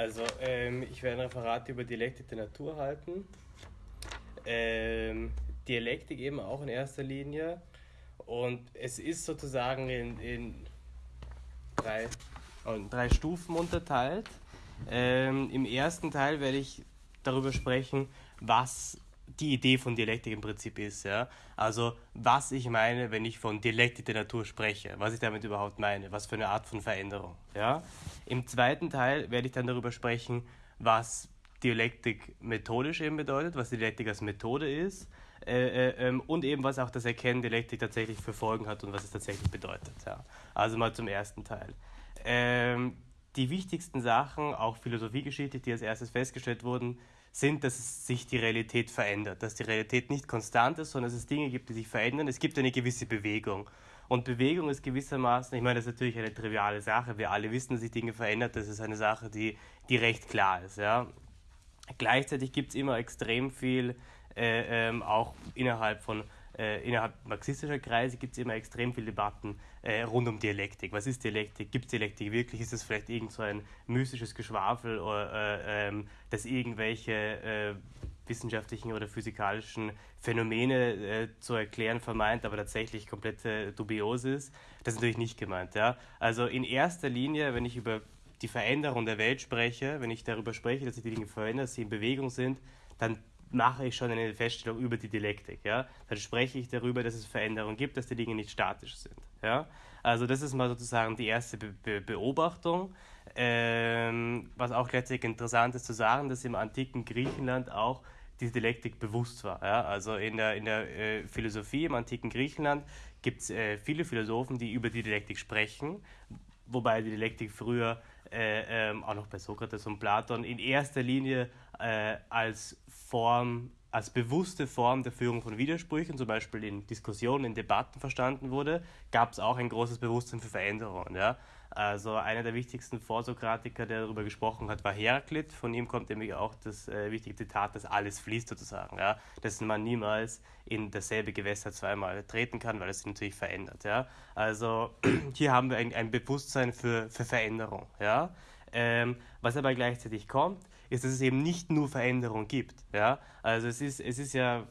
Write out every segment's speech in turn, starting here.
also ähm, ich werde ein Referat über Dialektik der Natur halten. Ähm, Dialektik eben auch in erster Linie. Und es ist sozusagen in, in drei, in drei Stufen unterteilt. Ähm, Im ersten Teil werde ich darüber sprechen, was die Idee von Dialektik im Prinzip ist. Ja? Also was ich meine, wenn ich von Dialektik der Natur spreche, was ich damit überhaupt meine, was für eine Art von Veränderung. Ja? Im zweiten Teil werde ich dann darüber sprechen, was Dialektik methodisch eben bedeutet, was Dialektik als Methode ist äh, äh, ähm, und eben was auch das Erkennen Dialektik tatsächlich für Folgen hat und was es tatsächlich bedeutet. Ja. Also mal zum ersten Teil. Ähm, die wichtigsten Sachen, auch philosophiegeschichtlich, die als erstes festgestellt wurden, sind, dass sich die Realität verändert, dass die Realität nicht konstant ist, sondern dass es Dinge gibt, die sich verändern. Es gibt eine gewisse Bewegung. Und Bewegung ist gewissermaßen, ich meine, das ist natürlich eine triviale Sache. Wir alle wissen, dass sich Dinge verändern. Das ist eine Sache, die, die recht klar ist. Ja. Gleichzeitig gibt es immer extrem viel, äh, ähm, auch innerhalb von äh, innerhalb marxistischer Kreise gibt es immer extrem viele Debatten äh, rund um Dialektik. Was ist Dialektik? Gibt es Dialektik wirklich? Ist es vielleicht irgend so ein mystisches Geschwafel, oder, äh, ähm, das irgendwelche äh, wissenschaftlichen oder physikalischen Phänomene äh, zu erklären vermeint, aber tatsächlich komplett dubios ist? Das ist natürlich nicht gemeint. Ja? Also in erster Linie, wenn ich über die Veränderung der Welt spreche, wenn ich darüber spreche, dass sich die Dinge verändern, dass sie in Bewegung sind, dann mache ich schon eine Feststellung über die Dialektik. Ja? Dann spreche ich darüber, dass es Veränderungen gibt, dass die Dinge nicht statisch sind. Ja? Also das ist mal sozusagen die erste Be Be Beobachtung. Ähm, was auch gleichzeitig interessant ist zu sagen, dass im antiken Griechenland auch die Dialektik bewusst war. Ja? Also in der, in der äh, Philosophie im antiken Griechenland gibt es äh, viele Philosophen, die über die Dialektik sprechen, wobei die Dialektik früher äh, ähm, auch noch bei Sokrates und Platon in erster Linie äh, als Form, als bewusste Form der Führung von Widersprüchen, zum Beispiel in Diskussionen, in Debatten verstanden wurde, gab es auch ein großes Bewusstsein für Veränderungen. Ja? Also einer der wichtigsten Vorsokratiker, der darüber gesprochen hat, war Heraklit. Von ihm kommt nämlich auch das äh, wichtige Zitat, dass alles fließt sozusagen. Ja? Dass man niemals in dasselbe Gewässer zweimal treten kann, weil es sich natürlich verändert. Ja? Also hier haben wir ein, ein Bewusstsein für, für Veränderung. Ja? Ähm, was aber gleichzeitig kommt, ist, dass es eben nicht nur Veränderung gibt. Ja? Also es ist, es ist ja,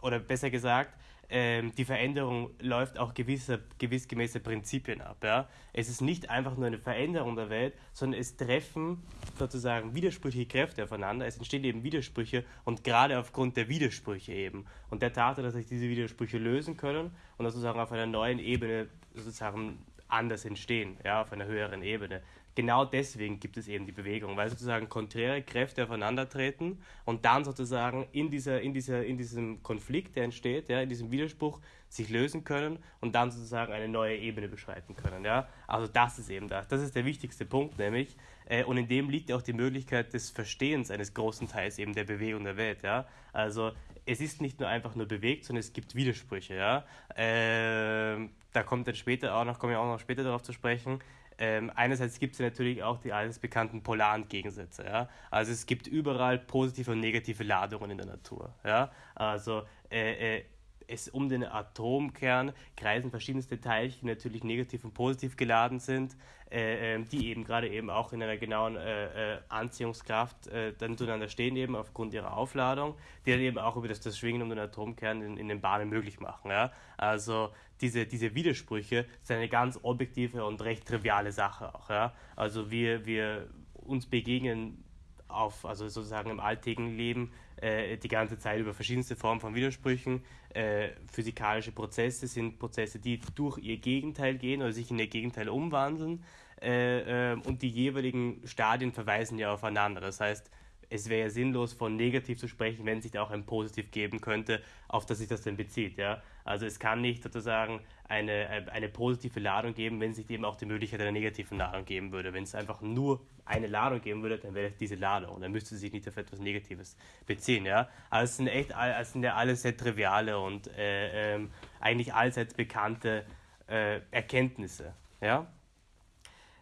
oder besser gesagt, ähm, die Veränderung läuft auch gewisse, gewissgemäße Prinzipien ab. Ja? Es ist nicht einfach nur eine Veränderung der Welt, sondern es treffen sozusagen widersprüchliche Kräfte aufeinander. Es entstehen eben Widersprüche und gerade aufgrund der Widersprüche eben und der Tatsache, dass sich diese Widersprüche lösen können und sozusagen auf einer neuen Ebene sozusagen anders entstehen, ja, auf einer höheren Ebene genau deswegen gibt es eben die Bewegung, weil sozusagen konträre Kräfte aufeinandertreten und dann sozusagen in, dieser, in, dieser, in diesem Konflikt, der entsteht, ja, in diesem Widerspruch sich lösen können und dann sozusagen eine neue Ebene beschreiten können. Ja? Also das ist eben das. Das ist der wichtigste Punkt nämlich. Äh, und in dem liegt auch die Möglichkeit des Verstehens eines großen Teils eben der Bewegung der Welt. Ja? Also es ist nicht nur einfach nur bewegt, sondern es gibt Widersprüche. Ja? Äh, da kommt dann später auch noch, komme ich auch noch später darauf zu sprechen, ähm, einerseits gibt es natürlich auch die alles bekannten polaren Gegensätze. Ja? Also es gibt überall positive und negative Ladungen in der Natur. Ja? Also äh, äh, es um den Atomkern kreisen verschiedenste Teilchen, die natürlich negativ und positiv geladen sind, äh, ähm, die eben gerade eben auch in einer genauen äh, äh, Anziehungskraft äh, dann zueinander stehen, eben aufgrund ihrer Aufladung, die dann eben auch über das, das Schwingen um den Atomkern in, in den Bahnen möglich machen. Ja? Also diese, diese Widersprüche sind eine ganz objektive und recht triviale Sache auch. Ja? Also wir, wir uns begegnen auf, also sozusagen im alltäglichen Leben äh, die ganze Zeit über verschiedenste Formen von Widersprüchen. Äh, physikalische Prozesse sind Prozesse, die durch ihr Gegenteil gehen oder sich in ihr Gegenteil umwandeln. Äh, ähm, und die jeweiligen Stadien verweisen ja aufeinander. Das heißt, es wäre ja sinnlos, von negativ zu sprechen, wenn sich da auch ein Positiv geben könnte, auf das sich das denn bezieht. Ja? Also es kann nicht sozusagen eine, eine positive Ladung geben, wenn sich eben auch die Möglichkeit einer negativen Ladung geben würde. Wenn es einfach nur eine Ladung geben würde, dann wäre es diese Ladung dann müsste sie sich nicht auf etwas Negatives beziehen. Ja? Also es sind echt es sind ja alles sehr triviale und äh, ähm, eigentlich allseits bekannte äh, Erkenntnisse. Ja?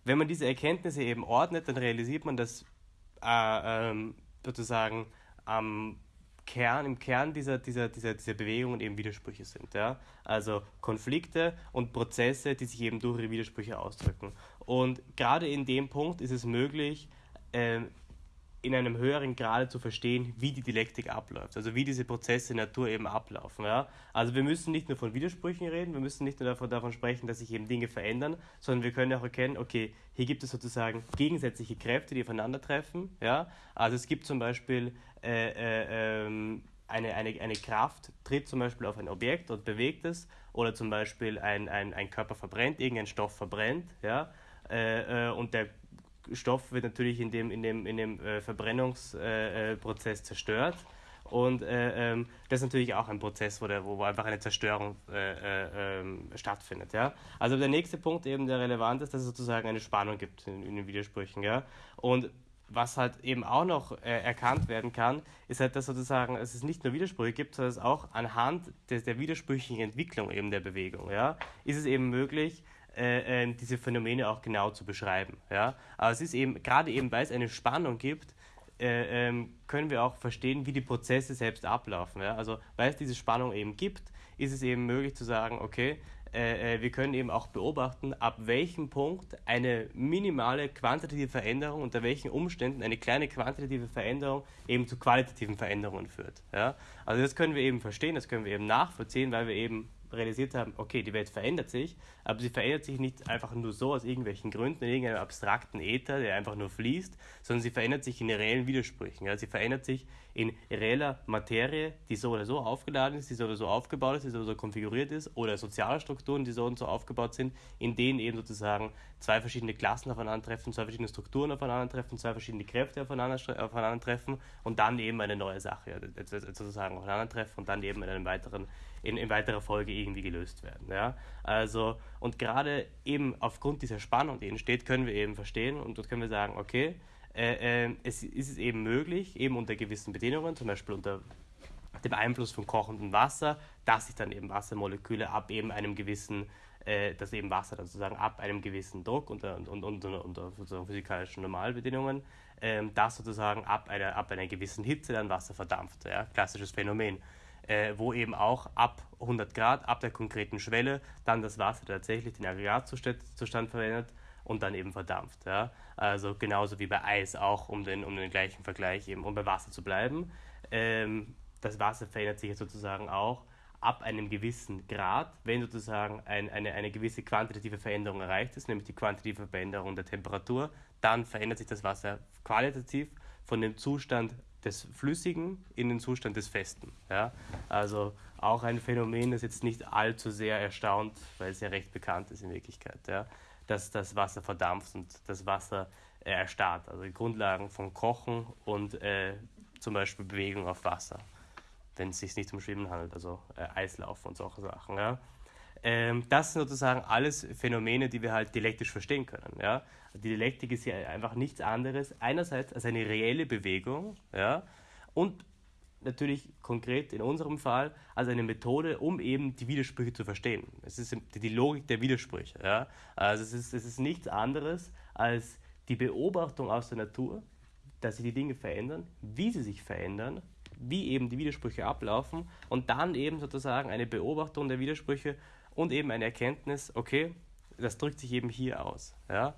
Wenn man diese Erkenntnisse eben ordnet, dann realisiert man, dass äh, ähm, sozusagen am Kern, im Kern dieser, dieser, dieser, dieser Bewegungen eben Widersprüche sind. Ja? Also Konflikte und Prozesse, die sich eben durch ihre Widersprüche ausdrücken. Und gerade in dem Punkt ist es möglich, äh, in einem höheren Grade zu verstehen, wie die Dialektik abläuft, also wie diese Prozesse in der Natur eben ablaufen. Ja? Also wir müssen nicht nur von Widersprüchen reden, wir müssen nicht nur davon, davon sprechen, dass sich eben Dinge verändern, sondern wir können auch erkennen, okay, hier gibt es sozusagen gegensätzliche Kräfte, die aufeinandertreffen. Ja? Also es gibt zum Beispiel äh, äh, ähm, eine, eine, eine Kraft tritt zum Beispiel auf ein Objekt und bewegt es, oder zum Beispiel ein, ein, ein Körper verbrennt, irgendein Stoff verbrennt, ja, äh, äh und der Stoff wird natürlich in dem, in dem, in dem äh, Verbrennungsprozess äh, äh zerstört. Und äh, ähm, das ist natürlich auch ein Prozess, wo, der, wo einfach eine Zerstörung äh, äh, ähm, stattfindet. Ja? Also der nächste Punkt, eben der relevant ist, dass es sozusagen eine Spannung gibt in, in den Widersprüchen. Ja? Und was halt eben auch noch erkannt werden kann, ist halt, dass sozusagen es nicht nur Widersprüche gibt, sondern es auch anhand des, der widersprüchlichen Entwicklung eben der Bewegung, ja, ist es eben möglich, äh, ähm, diese Phänomene auch genau zu beschreiben. Ja? Aber es ist eben, gerade eben, weil es eine Spannung gibt, äh, ähm, können wir auch verstehen, wie die Prozesse selbst ablaufen. Ja? Also weil es diese Spannung eben gibt, ist es eben möglich zu sagen, okay, äh, äh wir können eben auch beobachten, ab welchem Punkt eine minimale quantitative Veränderung, unter welchen Umständen eine kleine quantitative Veränderung eben zu qualitativen Veränderungen führt. Ja? Also das können wir eben verstehen, das können wir eben nachvollziehen, weil wir eben realisiert haben, okay, die Welt verändert sich, aber sie verändert sich nicht einfach nur so aus irgendwelchen Gründen, in irgendeinem abstrakten Äther, der einfach nur fließt, sondern sie verändert sich in reellen Widersprüchen. Ja? Sie verändert sich in reeller Materie, die so oder so aufgeladen ist, die so oder so aufgebaut ist, die so oder so konfiguriert ist, oder soziale Strukturen, die so und so aufgebaut sind, in denen eben sozusagen zwei verschiedene Klassen aufeinandertreffen, zwei verschiedene Strukturen aufeinandertreffen, zwei verschiedene Kräfte aufeinandertreffen und dann eben eine neue Sache sozusagen aufeinandertreffen und dann eben in einem weiteren in, in weiterer Folge irgendwie gelöst werden. Ja? Also, und gerade eben aufgrund dieser Spannung, die entsteht, können wir eben verstehen und dort können wir sagen, okay, äh, äh, es ist eben möglich, eben unter gewissen Bedingungen, zum Beispiel unter dem Einfluss von kochendem Wasser, dass sich dann eben Wassermoleküle ab eben einem gewissen, äh, dass eben Wasser dann sozusagen ab einem gewissen Druck unter, unter, unter, unter physikalischen Normalbedingungen, ähm, dass sozusagen ab einer, ab einer gewissen Hitze dann Wasser verdampft. Ja? Klassisches Phänomen äh, wo eben auch ab 100 Grad, ab der konkreten Schwelle, dann das Wasser tatsächlich den Aggregatzustand verwendet und dann eben verdampft. Ja? Also genauso wie bei Eis auch, um den, um den gleichen Vergleich eben, um bei Wasser zu bleiben. Ähm, das Wasser verändert sich sozusagen auch ab einem gewissen Grad, wenn sozusagen ein, eine, eine gewisse quantitative Veränderung erreicht ist, nämlich die quantitative Veränderung der Temperatur, dann verändert sich das Wasser qualitativ von dem Zustand des Flüssigen in den Zustand des Festen. Ja? Also auch ein Phänomen, das jetzt nicht allzu sehr erstaunt, weil es ja recht bekannt ist in Wirklichkeit, ja? Dass das Wasser verdampft und das Wasser äh, erstarrt. Also die Grundlagen von Kochen und äh, zum Beispiel Bewegung auf Wasser, wenn es sich nicht um Schwimmen handelt, also äh, Eislaufen und solche Sachen. Ja? Ähm, das sind sozusagen alles Phänomene, die wir halt dialektisch verstehen können. Ja? Die Dialektik ist ja einfach nichts anderes, einerseits als eine reelle Bewegung ja? und natürlich konkret in unserem Fall als eine Methode, um eben die Widersprüche zu verstehen. Es ist die Logik der Widersprüche. Ja? Also es ist, es ist nichts anderes als die Beobachtung aus der Natur, dass sich die Dinge verändern, wie sie sich verändern, wie eben die Widersprüche ablaufen und dann eben sozusagen eine Beobachtung der Widersprüche und eben eine Erkenntnis, okay, das drückt sich eben hier aus. Ja?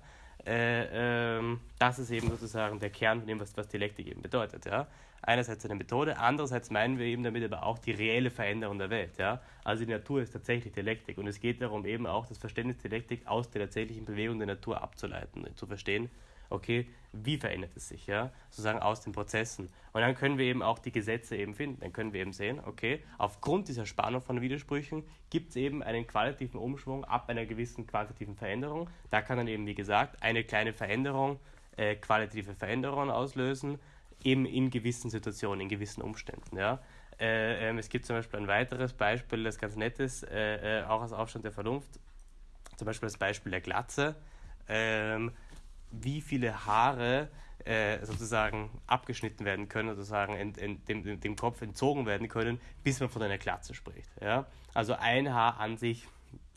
Äh, ähm, das ist eben sozusagen der Kern von dem, was, was Dialektik eben bedeutet. Ja? Einerseits eine Methode, andererseits meinen wir eben damit aber auch die reelle Veränderung der Welt. Ja? Also die Natur ist tatsächlich Dialektik und es geht darum, eben auch das Verständnis Dialektik aus der tatsächlichen Bewegung der Natur abzuleiten, zu verstehen, okay, wie verändert es sich, ja, sozusagen aus den Prozessen. Und dann können wir eben auch die Gesetze eben finden. Dann können wir eben sehen, okay, aufgrund dieser Spannung von Widersprüchen gibt es eben einen qualitativen Umschwung ab einer gewissen quantitativen Veränderung. Da kann dann eben, wie gesagt, eine kleine Veränderung äh, qualitative Veränderungen auslösen, eben in gewissen Situationen, in gewissen Umständen, ja. Äh, äh, es gibt zum Beispiel ein weiteres Beispiel, das ganz nett ist, äh, äh, auch aus Aufstand der Vernunft, zum Beispiel das Beispiel der Glatze. Ähm, wie viele Haare äh, sozusagen abgeschnitten werden können, sozusagen in, in, dem, dem Kopf entzogen werden können, bis man von einer Glatze spricht. Ja? Also ein Haar an sich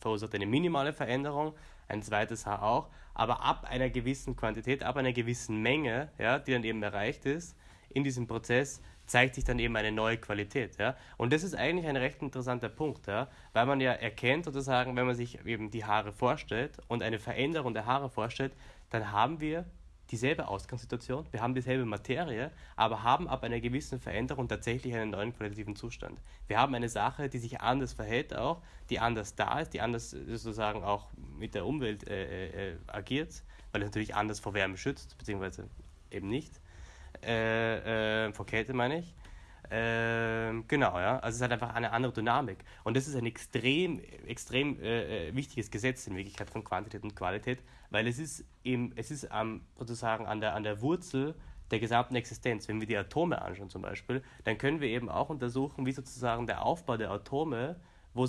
verursacht eine minimale Veränderung, ein zweites Haar auch, aber ab einer gewissen Quantität, ab einer gewissen Menge, ja, die dann eben erreicht ist, in diesem Prozess zeigt sich dann eben eine neue Qualität. Ja? Und das ist eigentlich ein recht interessanter Punkt, ja? weil man ja erkennt sozusagen, wenn man sich eben die Haare vorstellt und eine Veränderung der Haare vorstellt, dann haben wir dieselbe Ausgangssituation, wir haben dieselbe Materie, aber haben ab einer gewissen Veränderung tatsächlich einen neuen qualitativen Zustand. Wir haben eine Sache, die sich anders verhält auch, die anders da ist, die anders sozusagen auch mit der Umwelt äh, äh, agiert, weil es natürlich anders vor Wärme schützt, beziehungsweise eben nicht. Äh, äh vor Kälte meine ich. Ähm, genau, ja. Also es halt einfach eine andere Dynamik. Und das ist ein extrem, extrem äh, äh, wichtiges Gesetz in Wirklichkeit von Quantität und Qualität, weil es ist eben, es ist ähm, sozusagen an der, an der Wurzel der gesamten Existenz. Wenn wir die Atome anschauen zum Beispiel, dann können wir eben auch untersuchen, wie sozusagen der Aufbau der Atome wo,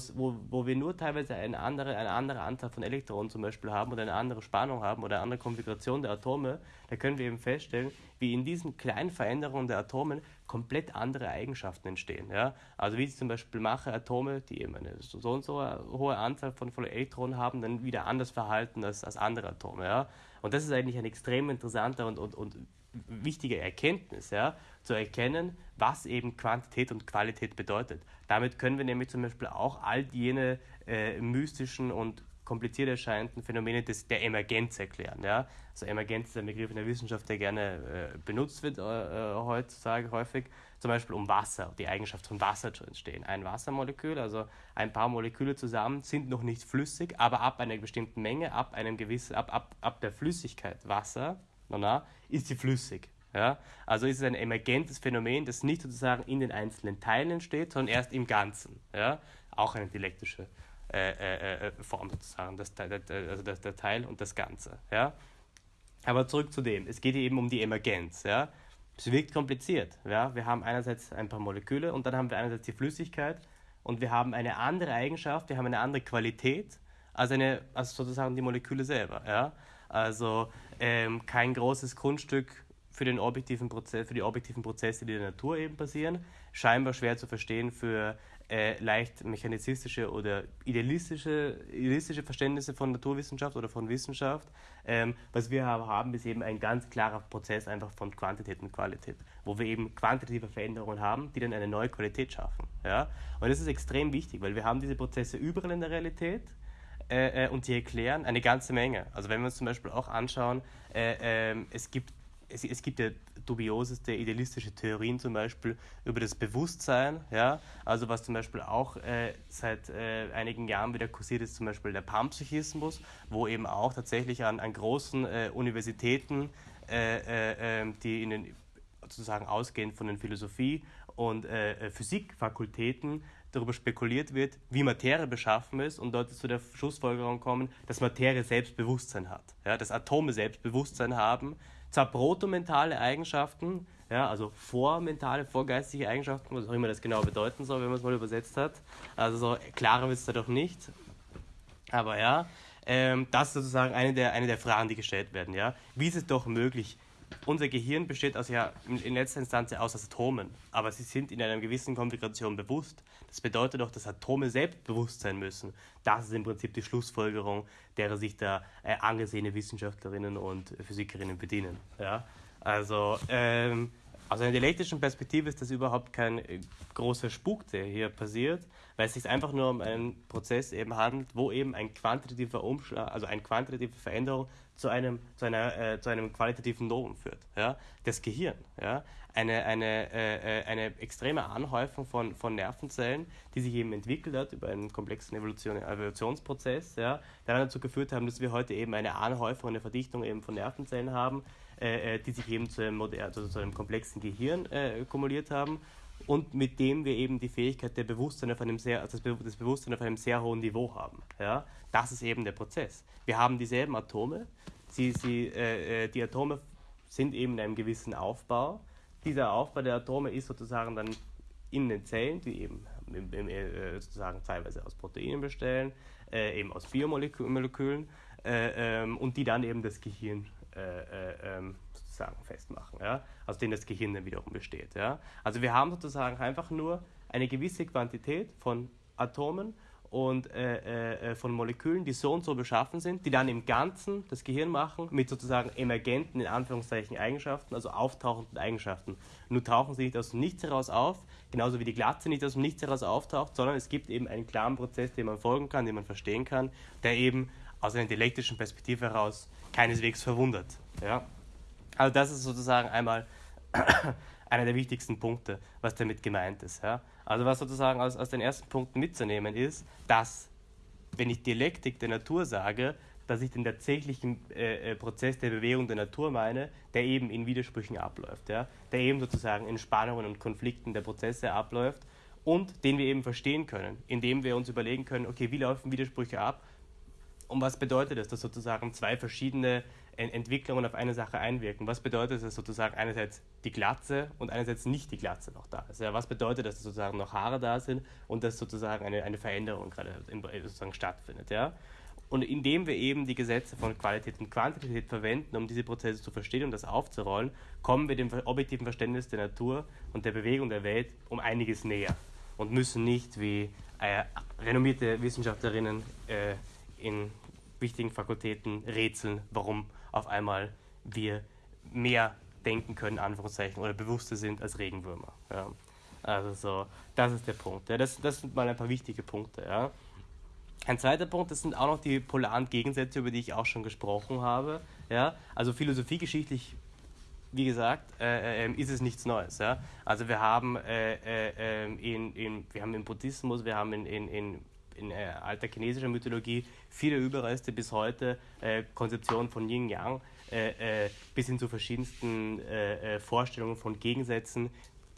wo wir nur teilweise eine andere, eine andere Anzahl von Elektronen zum Beispiel haben oder eine andere Spannung haben oder eine andere Konfiguration der Atome, da können wir eben feststellen, wie in diesen kleinen Veränderungen der Atomen komplett andere Eigenschaften entstehen. Ja? Also wie ich zum Beispiel mache Atome, die eben eine so und so hohe Anzahl von, von Elektronen haben, dann wieder anders verhalten als, als andere Atome. Ja? Und das ist eigentlich ein extrem interessanter und, und, und wichtige Erkenntnis, ja, zu erkennen, was eben Quantität und Qualität bedeutet. Damit können wir nämlich zum Beispiel auch all jene äh, mystischen und kompliziert erscheinenden Phänomene des, der Emergenz erklären. Ja? Also Emergenz ist ein Begriff in der Wissenschaft, der gerne äh, benutzt wird äh, äh heutzutage häufig, zum Beispiel um Wasser, die Eigenschaft von Wasser zu entstehen. Ein Wassermolekül, also ein paar Moleküle zusammen, sind noch nicht flüssig, aber ab einer bestimmten Menge, ab einem gewissen, ab, ab, ab der Flüssigkeit Wasser, na, na, ist sie flüssig. Ja? Also ist es ein emergentes Phänomen, das nicht sozusagen in den einzelnen Teilen entsteht, sondern erst im Ganzen. Ja? Auch eine dialektische äh, äh, äh Form sozusagen, das, also das, der Teil und das Ganze. Ja? Aber zurück zu dem, es geht eben um die Emergenz. Ja? Es wirkt kompliziert. Ja? Wir haben einerseits ein paar Moleküle und dann haben wir einerseits die Flüssigkeit und wir haben eine andere Eigenschaft, wir haben eine andere Qualität als, eine, als sozusagen die Moleküle selber. Ja? Also ähm, kein großes Grundstück für, den objektiven Prozess, für die objektiven Prozesse, die in der Natur eben passieren. Scheinbar schwer zu verstehen für äh, leicht mechanizistische oder idealistische, idealistische Verständnisse von Naturwissenschaft oder von Wissenschaft. Ähm, was wir haben, ist eben ein ganz klarer Prozess einfach von Quantität und Qualität, wo wir eben quantitative Veränderungen haben, die dann eine neue Qualität schaffen. Ja? Und das ist extrem wichtig, weil wir haben diese Prozesse überall in der Realität äh, äh, und die erklären eine ganze Menge. Also wenn wir uns zum Beispiel auch anschauen, äh, ähm, es gibt es, es, gibt ja dubioseste idealistische Theorien zum Beispiel über das Bewusstsein, ja, also was zum Beispiel auch äh, seit äh, einigen Jahren wieder kursiert ist, zum Beispiel der Panpsychismus, wo eben auch tatsächlich an, an großen äh, Universitäten, ähm, die in den sozusagen ausgehend von den Philosophie- und Physikfakultäten darüber spekuliert wird, wie Materie beschaffen ist und dort zu der Schlussfolgerung kommen, dass Materie Selbstbewusstsein hat, ja, dass Atome Selbstbewusstsein haben, zwar protomentale Eigenschaften, ja, also vormentale, vorgeistige Eigenschaften, was auch immer das genau bedeuten soll, wenn man es mal übersetzt hat. Also so klarer wird es da doch nicht. Aber ja, ähm, das ist sozusagen eine der, eine der Fragen, die gestellt werden. Ja? Wie ist es doch möglich, unser Gehirn besteht also ja in letzter Instanz aus Atomen, aber sie sind in einer gewissen Konfiguration bewusst. Das bedeutet doch, dass Atome selbst bewusst sein müssen. Das ist im Prinzip die Schlussfolgerung, derer sich da äh, angesehene Wissenschaftlerinnen und Physikerinnen bedienen. Ja? Also ähm, aus einer dialektischen Perspektive ist das überhaupt kein äh, großer Spuk, der hier passiert, weil es sich einfach nur um einen Prozess eben handelt, wo eben ein quantitativer Umschlag, also eine quantitative Veränderung zu einem, zu einer, äh, zu einem qualitativen Novum führt. Ja? Das Gehirn. Ja? Eine, eine, äh, äh, eine extreme Anhäufung von, von Nervenzellen, die sich eben entwickelt hat über einen komplexen Evolution, Evolutionsprozess, ja? der dazu geführt haben, dass wir heute eben eine Anhäufung, eine Verdichtung eben von Nervenzellen haben, äh, äh die sich eben zu einem, also zu einem komplexen Gehirn äh, kumuliert haben und mit dem wir eben die Fähigkeit der Bewusstsein auf einem sehr, also das Bewusstsein auf einem sehr hohen Niveau haben. Ja? Das ist eben der Prozess. Wir haben dieselben Atome, sie, sie, äh, äh, die Atome sind eben in einem gewissen Aufbau. Dieser Aufbau der Atome ist sozusagen dann in den Zellen, die eben äh, sozusagen teilweise aus Proteinen bestellen, äh, eben aus Biomolekülen äh, ähm, und die dann eben das Gehirn äh, ähm, sozusagen festmachen, ja? aus denen das Gehirn dann wiederum besteht. Ja? Also wir haben sozusagen einfach nur eine gewisse Quantität von Atomen und äh, äh, von Molekülen, die so und so beschaffen sind, die dann im Ganzen das Gehirn machen mit sozusagen emergenten, in Anführungszeichen, Eigenschaften, also auftauchenden Eigenschaften. Nur tauchen sie nicht aus dem Nichts heraus auf, genauso wie die Glatze nicht aus dem Nichts heraus auftaucht, sondern es gibt eben einen klaren Prozess, den man folgen kann, den man verstehen kann, der eben aus einer dialektischen Perspektive heraus keineswegs verwundert. Ja? Also das ist sozusagen einmal einer der wichtigsten Punkte, was damit gemeint ist. Ja? Also was sozusagen aus, aus den ersten Punkten mitzunehmen ist, dass, wenn ich Dialektik der Natur sage, dass ich den tatsächlichen äh, äh, Prozess der Bewegung der Natur meine, der eben in Widersprüchen abläuft, ja? der eben sozusagen in Spannungen und Konflikten der Prozesse abläuft und den wir eben verstehen können, indem wir uns überlegen können, okay, wie laufen Widersprüche ab und was bedeutet das, dass sozusagen zwei verschiedene Entwicklungen auf eine Sache einwirken? Was bedeutet es, dass sozusagen einerseits die Glatze und einerseits nicht die Glatze noch da ist? Ja, was bedeutet das, dass sozusagen noch Haare da sind und dass sozusagen eine, eine Veränderung gerade sozusagen stattfindet? Ja? Und indem wir eben die Gesetze von Qualität und Quantität verwenden, um diese Prozesse zu verstehen und das aufzurollen, kommen wir dem objektiven Verständnis der Natur und der Bewegung der Welt um einiges näher und müssen nicht wie äh, renommierte Wissenschaftlerinnen äh, in wichtigen Fakultäten rätseln, warum auf einmal wir mehr denken können, Anführungszeichen, oder bewusster sind als Regenwürmer. Ja. Also so, das ist der Punkt. Ja. Das, das sind mal ein paar wichtige Punkte. Ja. Ein zweiter Punkt, das sind auch noch die polaren Gegensätze, über die ich auch schon gesprochen habe. Ja. Also philosophiegeschichtlich, wie gesagt, äh, äh, ist es nichts Neues. Ja. Also wir haben, äh, äh ähm, in, in, wir haben im Buddhismus, wir haben in, in, in in äh, alter chinesischer Mythologie viele Überreste bis heute, äh, Konzeption von Yin Yang, äh, äh, bis hin zu verschiedensten äh, äh, Vorstellungen von Gegensätzen,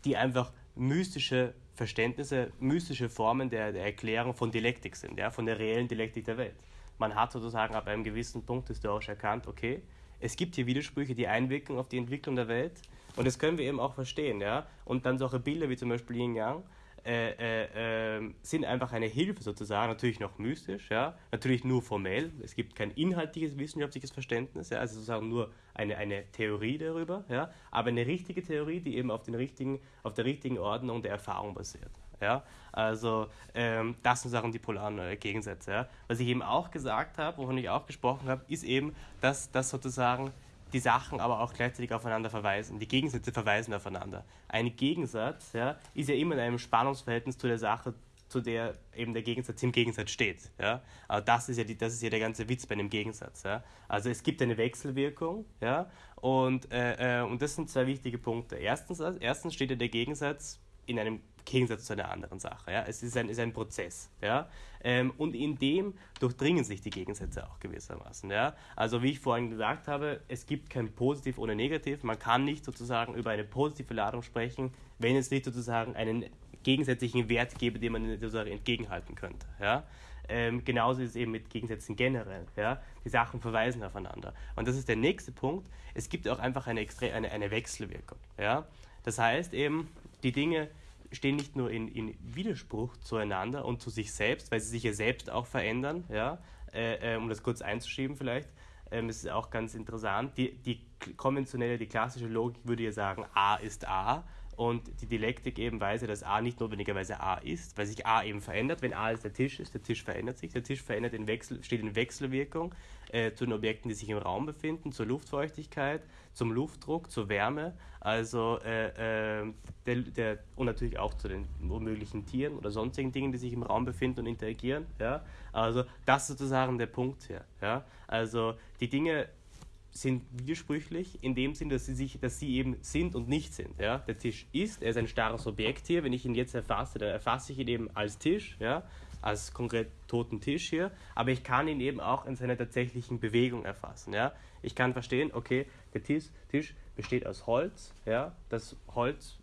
die einfach mystische Verständnisse, mystische Formen der, der Erklärung von Dialektik sind, ja, von der reellen Dialektik der Welt. Man hat sozusagen ab einem gewissen Punkt historisch erkannt, okay, es gibt hier Widersprüche, die einwirken auf die Entwicklung der Welt und das können wir eben auch verstehen, ja. Und dann solche Bilder wie zum Beispiel Yin Yang, äh, äh, ähm, sind einfach eine Hilfe sozusagen, natürlich noch mystisch, ja, natürlich nur formell. Es gibt kein inhaltliches wissenschaftliches Verständnis, ja, also sozusagen nur eine, eine Theorie darüber, ja, aber eine richtige Theorie, die eben auf, den richtigen, auf der richtigen Ordnung der Erfahrung basiert. Ja, also ähm, das sind Sachen die polaren äh, Gegensätze. Ja. Was ich eben auch gesagt habe, wovon ich auch gesprochen habe, ist eben, dass das sozusagen die Sachen aber auch gleichzeitig aufeinander verweisen. Die Gegensätze verweisen aufeinander. Ein Gegensatz ja, ist ja immer in einem Spannungsverhältnis zu der Sache, zu der eben der Gegensatz im Gegensatz steht. Ja? Aber das ist ja, die, das ist ja der ganze Witz bei einem Gegensatz. Ja? Also es gibt eine Wechselwirkung ja? und, äh, äh, und das sind zwei wichtige Punkte. Erstens, erstens steht ja der Gegensatz in einem Gegensatz zu einer anderen Sache. Ja? Es ist ein, ist ein Prozess. Ja? Ähm, und in dem durchdringen sich die Gegensätze auch gewissermaßen. Ja? Also wie ich vorhin gesagt habe, es gibt kein Positiv ohne Negativ. Man kann nicht sozusagen über eine positive Ladung sprechen, wenn es nicht sozusagen einen gegensätzlichen Wert gäbe, den man sozusagen entgegenhalten könnte. Ja? Ähm, genauso ist es eben mit Gegensätzen generell. Ja? Die Sachen verweisen aufeinander. Und das ist der nächste Punkt. Es gibt auch einfach eine, eine, eine Wechselwirkung. Ja? Das heißt eben, die Dinge stehen nicht nur in, in Widerspruch zueinander und zu sich selbst, weil sie sich ja selbst auch verändern, ja, äh, äh, um das kurz einzuschieben vielleicht, ähm, ist auch ganz interessant, die, die konventionelle, die klassische Logik würde ja sagen, A ist A und die Dialektik eben weiß ja, dass A nicht notwendigerweise A ist, weil sich A eben verändert. Wenn A ist der Tisch ist, der Tisch verändert sich. Der Tisch verändert in Wechsel, steht in Wechselwirkung äh, zu den Objekten, die sich im Raum befinden, zur Luftfeuchtigkeit, zum Luftdruck, zur Wärme, also äh, äh, der, der, und natürlich auch zu den möglichen Tieren oder sonstigen Dingen, die sich im Raum befinden und interagieren. Ja? Also das ist sozusagen der Punkt hier. Ja? Also die Dinge sind widersprüchlich in dem Sinn, dass sie, sich, dass sie eben sind und nicht sind. Ja? Der Tisch ist, er ist ein starres Objekt hier. Wenn ich ihn jetzt erfasse, dann erfasse ich ihn eben als Tisch, ja? als konkret toten Tisch hier. Aber ich kann ihn eben auch in seiner tatsächlichen Bewegung erfassen. Ja? Ich kann verstehen, okay, der Tisch, Tisch besteht aus Holz. Ja? Das Holz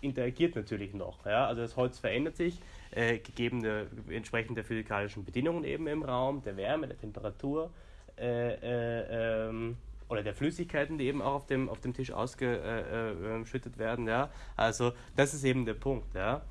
interagiert natürlich noch. Ja? Also das Holz verändert sich, äh, gegeben der, entsprechend der physikalischen Bedingungen eben im Raum, der Wärme, der Temperatur äh, äh, ähm, oder der Flüssigkeiten, die eben auch auf dem, auf dem Tisch ausgeschüttet werden. Ja? Also das ist eben der Punkt. Ja?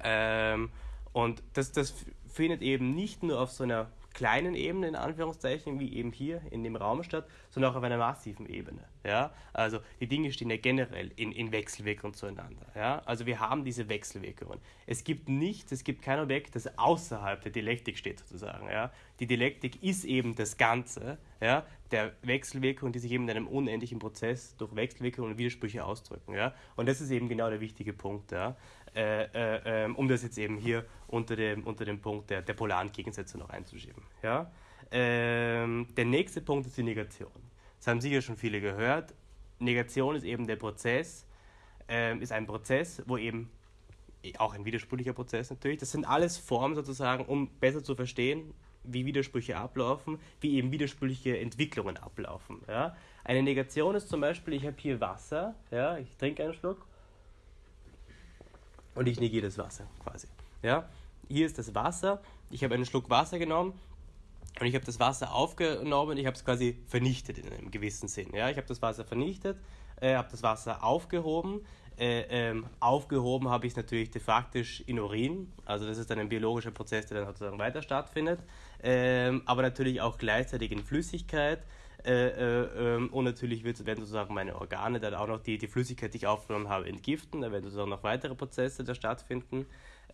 Ähm, und das, das findet eben nicht nur auf so einer kleinen Ebene, in Anführungszeichen, wie eben hier in dem Raum statt, sondern auch auf einer massiven Ebene. Ja? Also die Dinge stehen ja generell in, in Wechselwirkung zueinander. Ja? Also wir haben diese Wechselwirkungen. Es gibt nichts, es gibt kein Objekt, das außerhalb der Dialektik steht sozusagen. Ja? Die Dialektik ist eben das Ganze ja? der Wechselwirkung, die sich eben in einem unendlichen Prozess durch Wechselwirkungen und Widersprüche ausdrücken. Ja? Und das ist eben genau der wichtige Punkt. Ja? Äh, äh, ähm, um das jetzt eben hier unter dem, unter dem Punkt der, der polaren Gegensätze noch einzuschieben. Ja? Ähm, der nächste Punkt ist die Negation. Das haben sicher schon viele gehört. Negation ist eben der Prozess, äh, ist ein Prozess, wo eben auch ein widersprüchlicher Prozess natürlich. Das sind alles Formen sozusagen, um besser zu verstehen, wie Widersprüche ablaufen, wie eben widersprüchliche Entwicklungen ablaufen. Ja? Eine Negation ist zum Beispiel, ich habe hier Wasser, ja, ich trinke einen Schluck und ich negiere das Wasser quasi. Ja? Hier ist das Wasser, ich habe einen Schluck Wasser genommen und ich habe das Wasser aufgenommen, ich habe es quasi vernichtet in einem gewissen Sinn. Ja? Ich habe das Wasser vernichtet, äh, habe das Wasser aufgehoben, äh, ähm, aufgehoben habe ich es natürlich de facto in Urin. Also das ist dann ein biologischer Prozess, der dann sozusagen weiter stattfindet. Ähm, aber natürlich auch gleichzeitig in Flüssigkeit. Äh, äh, ähm, und natürlich wird, werden sozusagen meine Organe dann auch noch die, die Flüssigkeit, die ich aufgenommen habe, entgiften. Da werden sozusagen noch weitere Prozesse da stattfinden.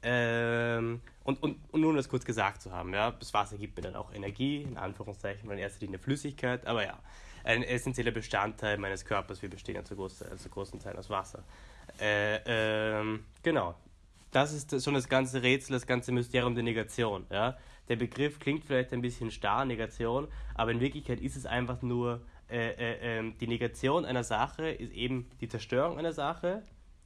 Ähm, und, und, und nur um das kurz gesagt zu haben, ja, das Wasser gibt mir dann auch Energie, in Anführungszeichen, in erster Linie Flüssigkeit, aber ja, ein essentieller Bestandteil meines Körpers. Wir bestehen ja zu, groß, zu großen Teilen aus Wasser. Äh, ähm, genau. Das ist schon das ganze Rätsel, das ganze Mysterium der Negation. Ja? Der Begriff klingt vielleicht ein bisschen starr, Negation, aber in Wirklichkeit ist es einfach nur, äh, äh, ähm, die Negation einer Sache ist eben die Zerstörung einer Sache.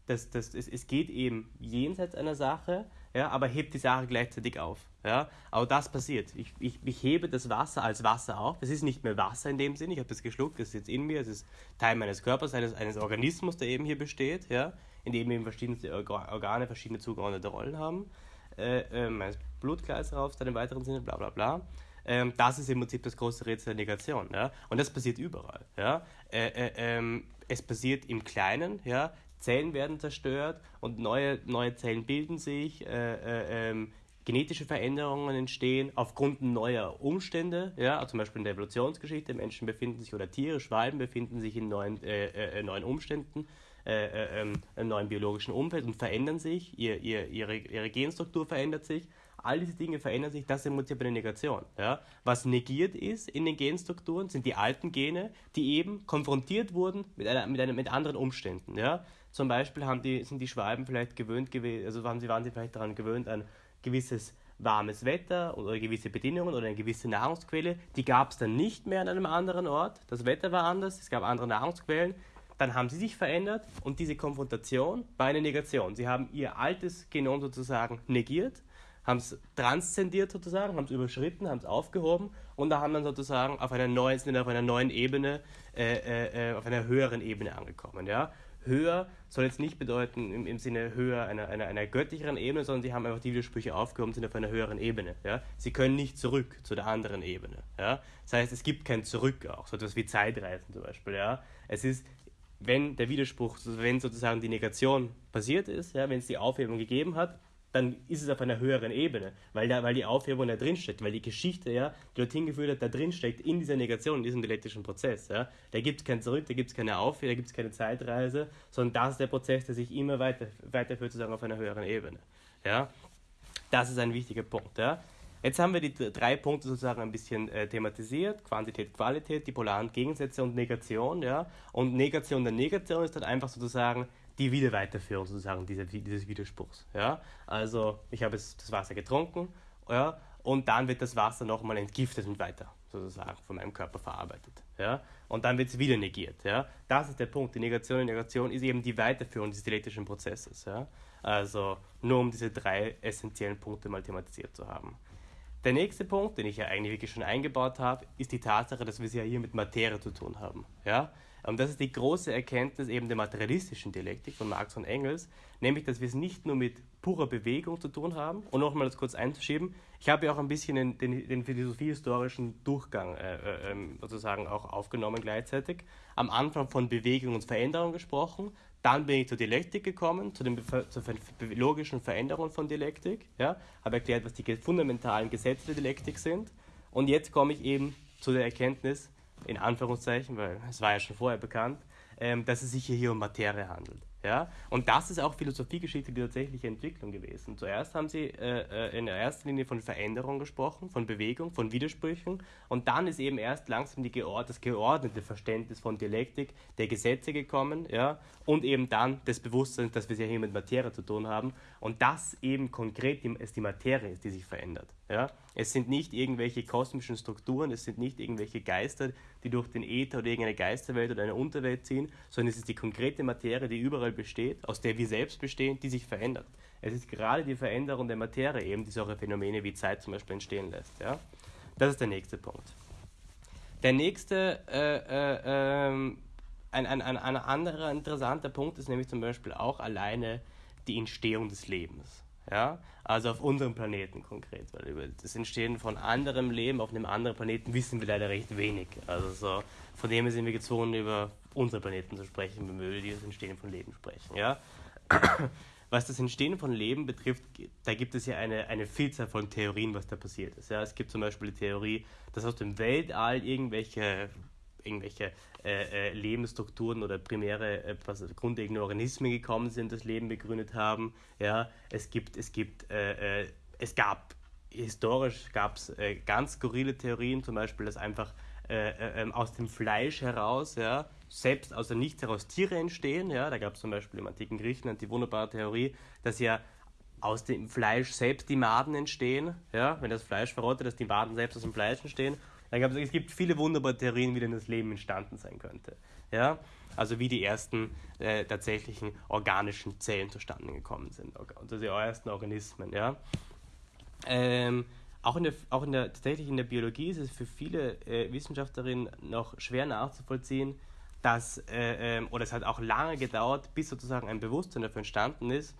Das, das, es, es geht eben jenseits einer Sache, ja, aber hebt die Sache gleichzeitig auf. Ja? Aber das passiert. Ich, ich, ich hebe das Wasser als Wasser auf. Es ist nicht mehr Wasser in dem Sinn, ich habe das geschluckt, das ist jetzt in mir, es ist Teil meines Körpers, eines, eines Organismus, der eben hier besteht, ja? in dem eben verschiedene Organe verschiedene zugeordnete Rollen haben. Äh, meines Blutkreislaufs dann im weiteren Sinne, bla bla bla. Ähm, das ist im Prinzip das große Rätsel der Negation. Ja? Und das passiert überall. Ja? Äh, äh ähm, es passiert im Kleinen, ja? Zellen werden zerstört und neue, neue Zellen bilden sich, äh, äh, ähm, genetische Veränderungen entstehen aufgrund neuer Umstände, ja, zum Beispiel in der Evolutionsgeschichte, Menschen befinden sich oder Tiere, Schwalben befinden sich in neuen, äh, äh, neuen Umständen, äh, äh, ähm, einem neuen biologischen Umfeld und verändern sich, ihr, ihr, ihre, ihre Genstruktur verändert sich. All diese Dinge verändern sich, das Prinzip eine Negation. Ja? Was negiert ist in den Genstrukturen, sind die alten Gene, die eben konfrontiert wurden mit, einer, mit, einer, mit anderen Umständen. Ja? Zum Beispiel haben die, sind die Schwalben vielleicht gewöhnt gewesen, also waren sie, waren sie vielleicht daran gewöhnt, ein gewisses warmes Wetter oder gewisse Bedingungen oder eine gewisse Nahrungsquelle. Die gab es dann nicht mehr an einem anderen Ort. Das Wetter war anders, es gab andere Nahrungsquellen. Dann haben sie sich verändert und diese Konfrontation war eine Negation. Sie haben ihr altes Genom sozusagen negiert, haben es transzendiert sozusagen, haben es überschritten, haben es aufgehoben und da haben dann sozusagen auf einer neuen, auf einer neuen Ebene, äh, äh, äh auf einer höheren Ebene angekommen. Ja? höher soll jetzt nicht bedeuten im, im Sinne höher einer, einer, einer göttlicheren Ebene, sondern sie haben einfach die Widersprüche aufgehoben, sind auf einer höheren Ebene. Ja? Sie können nicht zurück zu der anderen Ebene. Ja? Das heißt, es gibt kein Zurück auch, so etwas wie Zeitreisen zum Beispiel. Ja? Es ist, wenn der Widerspruch, wenn sozusagen die Negation passiert ist, ja, wenn es die Aufhebung gegeben hat, dann ist es auf einer höheren Ebene, weil, da, weil die Aufhebung da drin steckt, weil die Geschichte, ja, die dorthin geführt hat, da drin steckt, in dieser Negation, in diesem dialektischen Prozess. Ja. Da gibt es kein Zurück, da gibt es keine Aufhebung, da gibt es keine Zeitreise, sondern das ist der Prozess, der sich immer weiter, weiterführt, sozusagen auf einer höheren Ebene. Ja. Das ist ein wichtiger Punkt. Ja. Jetzt haben wir die drei Punkte sozusagen ein bisschen äh, thematisiert: Quantität, Qualität, die polaren Gegensätze und Negation. Ja? Und Negation der Negation ist dann einfach sozusagen die Wiederweiterführung sozusagen dieser, dieses Widerspruchs. Ja? Also ich habe das Wasser getrunken ja? und dann wird das Wasser nochmal entgiftet und weiter sozusagen von meinem Körper verarbeitet. Ja? Und dann wird es wieder negiert. Ja? Das ist der Punkt. Die Negation und Negation ist eben die Weiterführung dieses dialektischen Prozesses. Ja? Also nur um diese drei essentiellen Punkte mal thematisiert zu haben. Der nächste Punkt, den ich ja eigentlich wirklich schon eingebaut habe, ist die Tatsache, dass wir es ja hier mit Materie zu tun haben. Ja? Und das ist die große Erkenntnis eben der materialistischen Dialektik von Marx und Engels, nämlich, dass wir es nicht nur mit purer Bewegung zu tun haben. Und nochmal das kurz einzuschieben, ich habe ja auch ein bisschen den, den, den philosophiehistorischen Durchgang äh, äh, ähm, sozusagen auch aufgenommen gleichzeitig. Am Anfang von Bewegung und Veränderung gesprochen, dann bin ich zur Dialektik gekommen, zu den zur logischen Veränderungen von Dialektik, ja, habe erklärt, was die fundamentalen Gesetze der Dialektik sind. Und jetzt komme ich eben zu der Erkenntnis, in Anführungszeichen, weil es war ja schon vorher bekannt, ähm, dass es sich hier, hier um Materie handelt. Ja? Und das ist auch Philosophiegeschichte die tatsächliche Entwicklung gewesen. Zuerst haben sie äh, äh in der ersten Linie von Veränderung gesprochen, von Bewegung, von Widersprüchen und dann ist eben erst langsam die geord das geordnete Verständnis von Dialektik der Gesetze gekommen ja? und eben dann das Bewusstsein, dass wir es ja hier mit Materie zu tun haben und das eben konkret ist die Materie ist, die sich verändert. Ja? Es sind nicht irgendwelche kosmischen Strukturen, es sind nicht irgendwelche Geister, die durch den Äther oder irgendeine Geisterwelt oder eine Unterwelt ziehen, sondern es ist die konkrete Materie, die überall besteht, aus der wir selbst bestehen, die sich verändert. Es ist gerade die Veränderung der Materie eben, die solche Phänomene wie Zeit zum Beispiel entstehen lässt. Ja? Das ist der nächste Punkt. Der nächste, äh, äh, äh, ein, ein, ein, ein anderer interessanter Punkt ist nämlich zum Beispiel auch alleine die Entstehung des Lebens. Ja? Also auf unserem Planeten konkret, weil über das Entstehen von anderem Leben auf einem anderen Planeten wissen wir leider recht wenig. Also so, von dem sind wir gezwungen, über unsere Planeten zu sprechen, wenn wir über das Entstehen von Leben sprechen. Ja? Was das Entstehen von Leben betrifft, da gibt es ja eine, eine Vielzahl von Theorien, was da passiert ist. Ja? Es gibt zum Beispiel die Theorie, dass aus dem Weltall irgendwelche irgendwelche äh, äh, Lebensstrukturen oder primäre, äh, grundlegende Organismen gekommen sind, das Leben begründet haben. Ja, es gibt, es gibt, äh, äh es gab historisch gab es äh, ganz skurrile Theorien, zum Beispiel, dass einfach ähm, aus dem Fleisch heraus, ja, selbst aus dem Nichts heraus Tiere entstehen. Ja, da gab es zum Beispiel im antiken Griechenland die wunderbare Theorie, dass ja aus dem Fleisch selbst die Maden entstehen. Ja, wenn das Fleisch verrottet, dass die Maden selbst aus dem Fleisch entstehen dann gab es, gibt viele wunderbare Theorien, wie denn das Leben entstanden sein könnte. Ja? Also wie die ersten äh, tatsächlichen organischen Zellen zustande gekommen sind, also die ersten Organismen. Ja? Ähm, auch in der, auch in der, tatsächlich in der Biologie ist es für viele äh, Wissenschaftlerinnen noch schwer nachzuvollziehen, dass, äh, äh, oder es hat auch lange gedauert, bis sozusagen ein Bewusstsein dafür entstanden ist,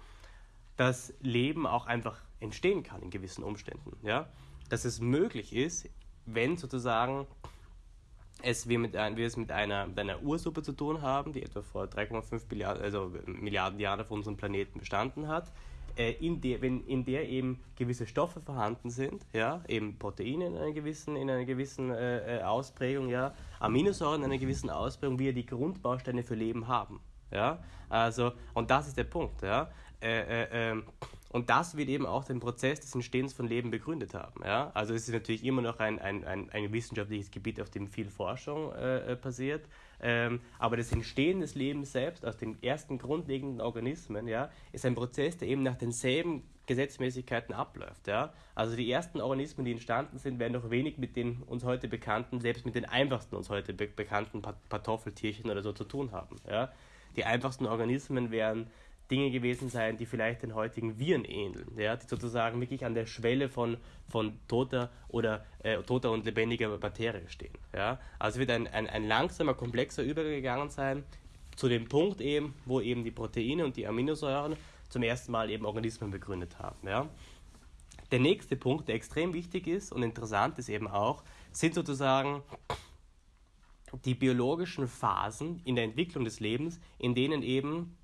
dass Leben auch einfach entstehen kann in gewissen Umständen. Ja? Dass es möglich ist, wenn sozusagen es wir, mit wir es mit einer, mit einer Ursuppe zu tun haben, die etwa vor 3,5 Milliarden, also Milliarden Jahren auf unserem Planeten bestanden hat, äh, in, der, wenn, in der eben gewisse Stoffe vorhanden sind, ja, eben Proteine in einer gewissen, in einer gewissen äh, äh Ausprägung, ja, Aminosäuren in einer gewissen Ausprägung, wir die Grundbausteine für Leben haben. Ja? Also, und das ist der Punkt. Ja? Äh, äh, ähm, und das wird eben auch den Prozess des Entstehens von Leben begründet haben. Ja? Also es ist natürlich immer noch ein, ein, ein, ein wissenschaftliches Gebiet, auf dem viel Forschung äh, äh, passiert. Ähm, aber das Entstehen des Lebens selbst aus den ersten grundlegenden Organismen ja, ist ein Prozess, der eben nach denselben Gesetzmäßigkeiten abläuft. Ja? Also die ersten Organismen, die entstanden sind, werden noch wenig mit den uns heute bekannten, selbst mit den einfachsten uns heute be bekannten Kartoffeltierchen oder so zu tun haben. Ja? Die einfachsten Organismen wären Dinge gewesen sein, die vielleicht den heutigen Viren ähneln, ja, die sozusagen wirklich an der Schwelle von, von toter oder äh, toter und lebendiger Materie stehen. Ja. Also wird ein, ein, ein langsamer, komplexer Übergegangen sein zu dem Punkt eben, wo eben die Proteine und die Aminosäuren zum ersten Mal eben Organismen begründet haben. Ja. Der nächste Punkt, der extrem wichtig ist und interessant ist eben auch, sind sozusagen die biologischen Phasen in der Entwicklung des Lebens, in denen eben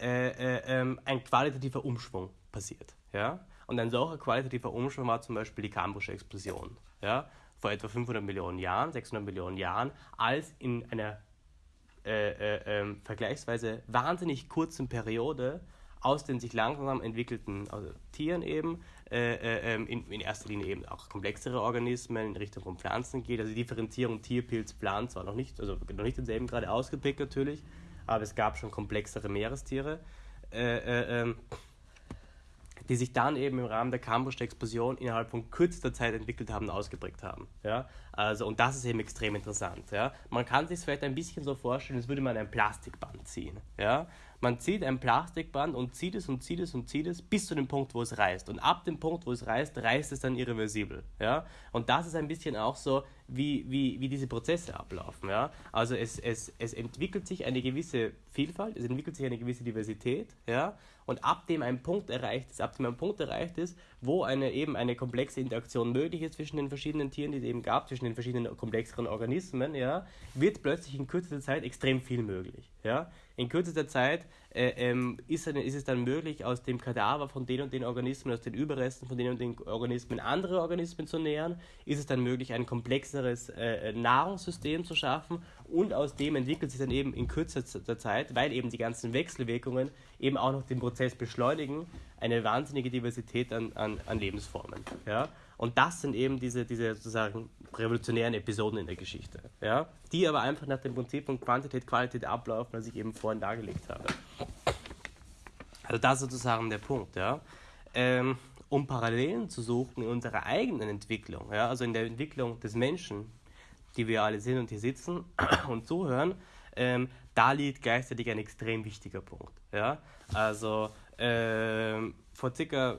äh, äh, ähm, ein qualitativer Umschwung passiert. Ja? Und ein solcher qualitativer Umschwung war zum Beispiel die Kambrische Explosion. Ja? Vor etwa 500 Millionen Jahren, 600 Millionen Jahren, als in einer äh, äh, ähm, vergleichsweise wahnsinnig kurzen Periode aus den sich langsam entwickelten also Tieren eben, äh, äh, ähm, in, in, erster Linie eben auch komplexere Organismen in Richtung von Pflanzen geht. Also die Differenzierung Tier, Pilz, Pflanz war noch nicht, also noch nicht denselben gerade ausgepickt natürlich, aber es gab schon komplexere Meerestiere, äh, äh, ähm, die sich dann eben im Rahmen der Cambridge-Explosion innerhalb von kürzester Zeit entwickelt haben und ausgeprägt haben. Ja? Also, und das ist eben extrem interessant. Ja? Man kann sich vielleicht ein bisschen so vorstellen, als würde man ein Plastikband ziehen. Ja? Man zieht ein Plastikband und zieht es und zieht es und zieht es bis zu dem Punkt, wo es reißt. Und ab dem Punkt, wo es reißt, reißt es dann irreversibel. Ja? Und das ist ein bisschen auch so, wie, wie, wie diese Prozesse ablaufen. Ja? Also es, es, es entwickelt sich eine gewisse Vielfalt, es entwickelt sich eine gewisse Diversität. Ja? Und ab dem ein Punkt erreicht ist, ab dem ein Punkt erreicht ist, wo eine eben eine komplexe Interaktion möglich ist zwischen den verschiedenen Tieren, die es eben gab, zwischen den verschiedenen komplexeren Organismen, ja, wird plötzlich in kürzester Zeit extrem viel möglich. Ja? In kürzester Zeit äh, ähm, ist, ist, es dann möglich, aus dem Kadaver von den und den Organismen, aus den Überresten von den und den Organismen andere Organismen zu nähern, ist es dann möglich, ein komplexeres äh, Nahrungssystem zu schaffen und aus dem entwickelt sich dann eben in kürzester Zeit, weil eben die ganzen Wechselwirkungen eben auch noch den Prozess beschleunigen, eine wahnsinnige Diversität an, an, an Lebensformen. Ja? Und das sind eben diese, diese sozusagen revolutionären Episoden in der Geschichte, ja? die aber einfach nach dem Prinzip von Quantität, Qualität ablaufen, was ich eben vorhin dargelegt habe. Also das ist sozusagen der Punkt. Ja? Ähm, um Parallelen zu suchen in unserer eigenen Entwicklung, ja? also in der Entwicklung des Menschen, die wir alle sind und hier sitzen und zuhören, ähm, da liegt gleichzeitig ein extrem wichtiger Punkt. Ja? Also ähm, vor circa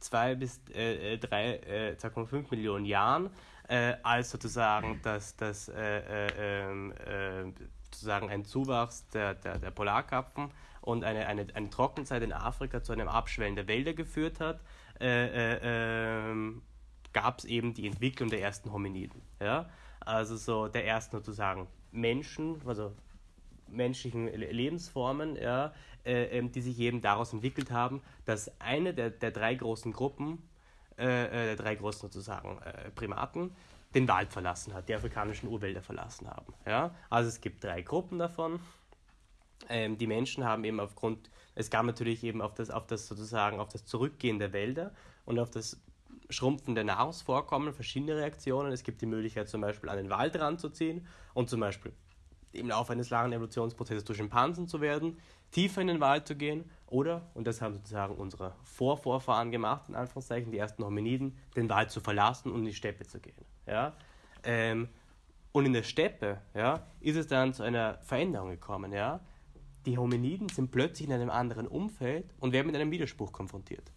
2 äh, bis äh, 3, äh, 2,5 äh, Millionen Jahren äh, als sozusagen das, das äh, ähm, sozusagen ein Zuwachs der, der, der Polarkappen und eine, eine, eine Trockenzeit in Afrika zu einem Abschwellen der Wälder geführt hat, ähm, gab es eben die Entwicklung der ersten Hominiden. Ja? Also so der ersten sozusagen Menschen, also menschlichen Lebensformen, ja, äh, ähm, die sich eben daraus entwickelt haben, dass eine der, der drei großen Gruppen, äh, äh, der drei großen sozusagen äh, Primaten, den Wald verlassen hat, die afrikanischen Urwälder verlassen haben. Ja? Also es gibt drei Gruppen davon. Ähm, die Menschen haben eben aufgrund, es gab natürlich eben auf das, auf das sozusagen, auf das Zurückgehen der Wälder und auf das Schrumpfen der Nahrungsvorkommen verschiedene Reaktionen. Es gibt die Möglichkeit zum Beispiel an den Wald ranzuziehen und zum Beispiel im Laufe eines langen Evolutionsprozesses durch Schimpansen zu werden, tiefer in den Wald zu gehen oder, und das haben sozusagen unsere Vorvorfahren gemacht, in Anführungszeichen, die ersten Hominiden, den Wald zu verlassen und in die Steppe zu gehen. Ja? Ähm, und in der Steppe ja, ist es dann zu einer Veränderung gekommen. Ja? Die Hominiden sind plötzlich in einem anderen Umfeld und werden mit einem Widerspruch konfrontiert.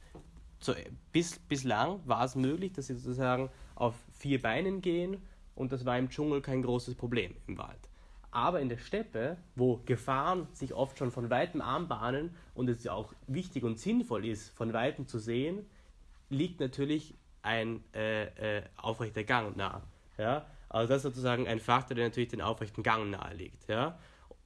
So, bis, bislang war es möglich, dass sie sozusagen auf vier Beinen gehen und das war im Dschungel kein großes Problem im Wald. Aber in der Steppe, wo Gefahren sich oft schon von weitem anbahnen und es auch wichtig und sinnvoll ist, von weitem zu sehen, liegt natürlich ein äh, äh, aufrechter Gang nahe. Ja? Also das ist sozusagen ein Faktor, der natürlich den aufrechten Gang nahe liegt. Ja?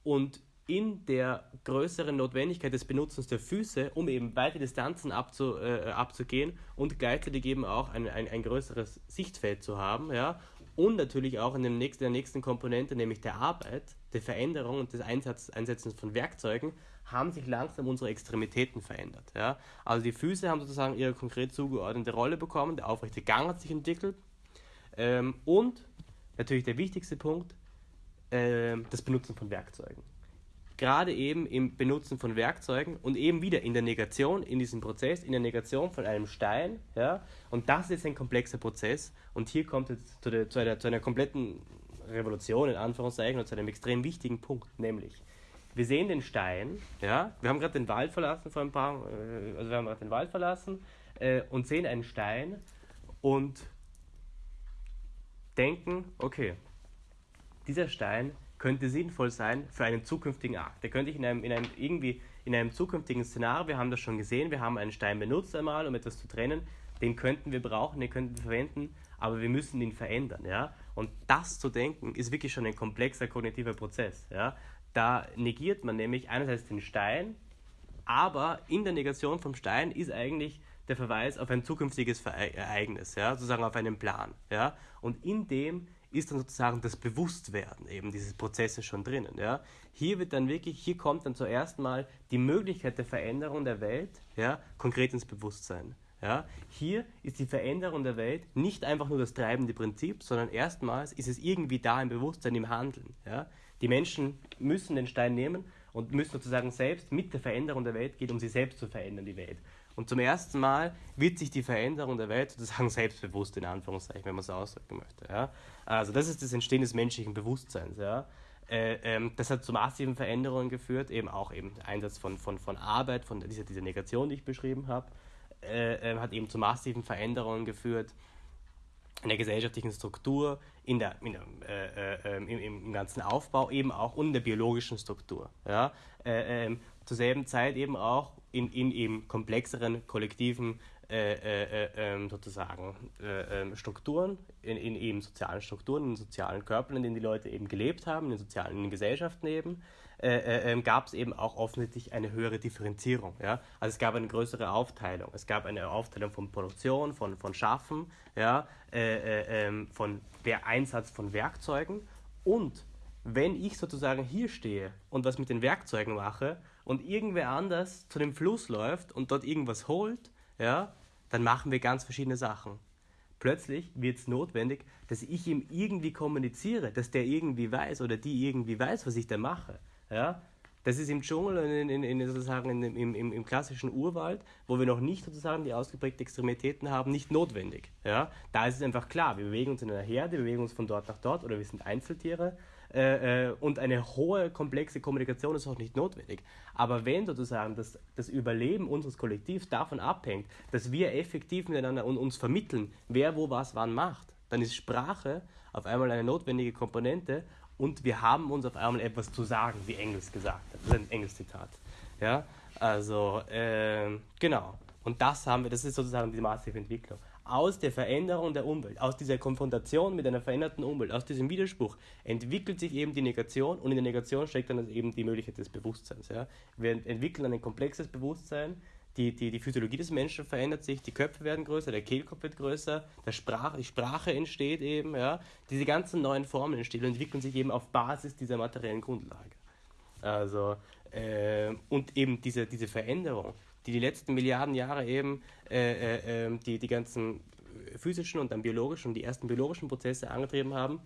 Und in der größeren Notwendigkeit des Benutzens der Füße, um eben weite Distanzen abzu, äh, abzugehen und gleichzeitig eben auch ein, ein, ein größeres Sichtfeld zu haben, ja, und natürlich auch in dem nächsten, der nächsten Komponente, nämlich der Arbeit, der Veränderung und des Einsatz, Einsetzens von Werkzeugen, haben sich langsam unsere Extremitäten verändert. Ja? Also die Füße haben sozusagen ihre konkret zugeordnete Rolle bekommen, der aufrechte Gang hat sich entwickelt ähm, und natürlich der wichtigste Punkt, äh, das Benutzen von Werkzeugen gerade eben im Benutzen von Werkzeugen und eben wieder in der Negation, in diesem Prozess, in der Negation von einem Stein. Ja? Und das ist ein komplexer Prozess. Und hier kommt es zu, der, zu, einer, zu einer kompletten Revolution, in Anführungszeichen, und zu einem extrem wichtigen Punkt, nämlich wir sehen den Stein, ja, wir haben gerade den Wald verlassen vor ein paar, äh, also wir haben gerade den Wald verlassen äh, und sehen einen Stein und denken, okay, dieser Stein könnte sinnvoll sein für einen zukünftigen Akt. Der könnte ich in einem, in einem irgendwie in einem zukünftigen Szenario, wir haben das schon gesehen, wir haben einen Stein benutzt einmal, um etwas zu trennen, den könnten wir brauchen, den könnten wir verwenden, aber wir müssen ihn verändern, ja. Und das zu denken ist wirklich schon ein komplexer kognitiver Prozess, ja. Da negiert man nämlich einerseits den Stein, aber in der Negation vom Stein ist eigentlich der Verweis auf ein zukünftiges Ereignis, ja, sozusagen auf einen Plan, ja. Und in dem ist dann sozusagen das Bewusstwerden eben dieses Prozesses schon drinnen. Ja? Hier wird dann wirklich, hier kommt dann zuerst mal die Möglichkeit der Veränderung der Welt ja, konkret ins Bewusstsein. Ja? Hier ist die Veränderung der Welt nicht einfach nur das treibende Prinzip, sondern erstmals ist es irgendwie da im Bewusstsein, im Handeln. Ja? Die Menschen müssen den Stein nehmen und müssen sozusagen selbst mit der Veränderung der Welt gehen, um sie selbst zu verändern, die Welt. Und zum ersten Mal wird sich die Veränderung der Welt sozusagen selbstbewusst, in Anführungszeichen, wenn man es ausdrücken möchte. Ja? Also das ist das Entstehen des menschlichen Bewusstseins. Ja? Äh, ähm, das hat zu massiven Veränderungen geführt, eben auch eben der Einsatz von, von, von Arbeit, von dieser, dieser Negation, die ich beschrieben habe, äh, äh, hat eben zu massiven Veränderungen geführt in der gesellschaftlichen Struktur, in der, in der äh, äh, ähm, im, im, ganzen Aufbau eben auch und in der biologischen Struktur. Ja? Äh, ähm, zur selben Zeit eben auch in, in eben komplexeren kollektiven äh, äh, äh ähm, sozusagen äh, ähm, Strukturen, in, in, eben sozialen Strukturen, in sozialen Körpern, in denen die Leute eben gelebt haben, in den sozialen in Gesellschaften eben. äh, äh, ähm, gab es eben auch offensichtlich eine höhere Differenzierung. Ja? Also es gab eine größere Aufteilung. Es gab eine Aufteilung von Produktion, von, von Schaffen, ja? Von der Einsatz von Werkzeugen. Und wenn ich sozusagen hier stehe und was mit den Werkzeugen mache und irgendwer anders zu dem Fluss läuft und dort irgendwas holt, ja, dann machen wir ganz verschiedene Sachen. Plötzlich wird es notwendig, dass ich ihm irgendwie kommuniziere, dass der irgendwie weiß oder die irgendwie weiß, was ich da mache. Ja? Das ist im Dschungel und in, in, in, sozusagen in, im, im, im, klassischen Urwald, wo wir noch nicht sozusagen die ausgeprägten Extremitäten haben, nicht notwendig. Ja? Da ist es einfach klar, wir bewegen uns in einer Herde, wir bewegen uns von dort nach dort oder wir sind Einzeltiere äh, äh, und eine hohe, komplexe Kommunikation ist auch nicht notwendig. Aber wenn sozusagen das, das Überleben unseres Kollektivs davon abhängt, dass wir effektiv miteinander und uns vermitteln, wer wo was wann macht, dann ist Sprache auf einmal eine notwendige Komponente und wir haben uns auf einmal etwas zu sagen, wie Engels gesagt hat. Das ist ein Engels-Zitat. Ja, also, äh, genau. Und das haben wir, das ist sozusagen die massive Entwicklung. Aus der Veränderung der Umwelt, aus dieser Konfrontation mit einer veränderten Umwelt, aus diesem Widerspruch entwickelt sich eben die Negation und in der Negation steckt dann eben die Möglichkeit des Bewusstseins. Ja. Wir entwickeln ein komplexes Bewusstsein, die, die, die Physiologie des Menschen verändert sich, die Köpfe werden größer, der Kehlkopf wird größer, der Sprach, die Sprache entsteht eben, ja. Diese ganzen neuen Formen entstehen und entwickeln sich eben auf Basis dieser materiellen Grundlage. Also, äh, und eben diese, diese Veränderung, die die letzten Milliarden Jahre eben äh, äh, ähm, die, die ganzen physischen und dann biologischen und die ersten biologischen Prozesse angetrieben haben,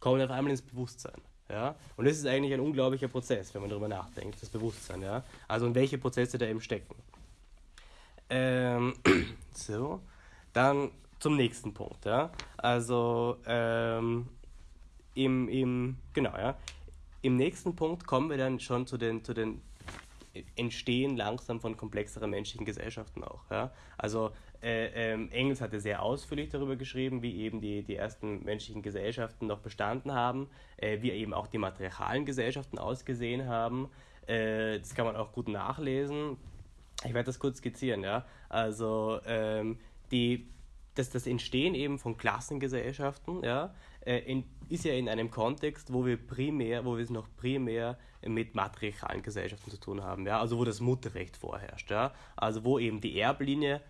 kommen auf einmal ins Bewusstsein. Ja? Und das ist eigentlich ein unglaublicher Prozess, wenn man darüber nachdenkt, das Bewusstsein. Ja? Also und welche Prozesse da eben stecken. Ähm, so, dann zum nächsten Punkt. Ja? Also ähm, im, im, genau, ja. Im nächsten Punkt kommen wir dann schon zu den, zu den Entstehen langsam von komplexeren menschlichen Gesellschaften auch. Ja? Also äh, ähm, Engels hatte sehr ausführlich darüber geschrieben, wie eben die, die ersten menschlichen Gesellschaften noch bestanden haben, äh, wie eben auch die matriarchalen Gesellschaften ausgesehen haben. Äh, das kann man auch gut nachlesen. Ich werde das kurz skizzieren, ja. Also ähm, die, das, das Entstehen eben von Klassengesellschaften, ja, äh, in, ist ja in einem Kontext, wo wir primär, wo wir es noch primär mit matriarchalen Gesellschaften zu tun haben, ja, also wo das Mutterrecht vorherrscht, ja, also wo eben die Erblinie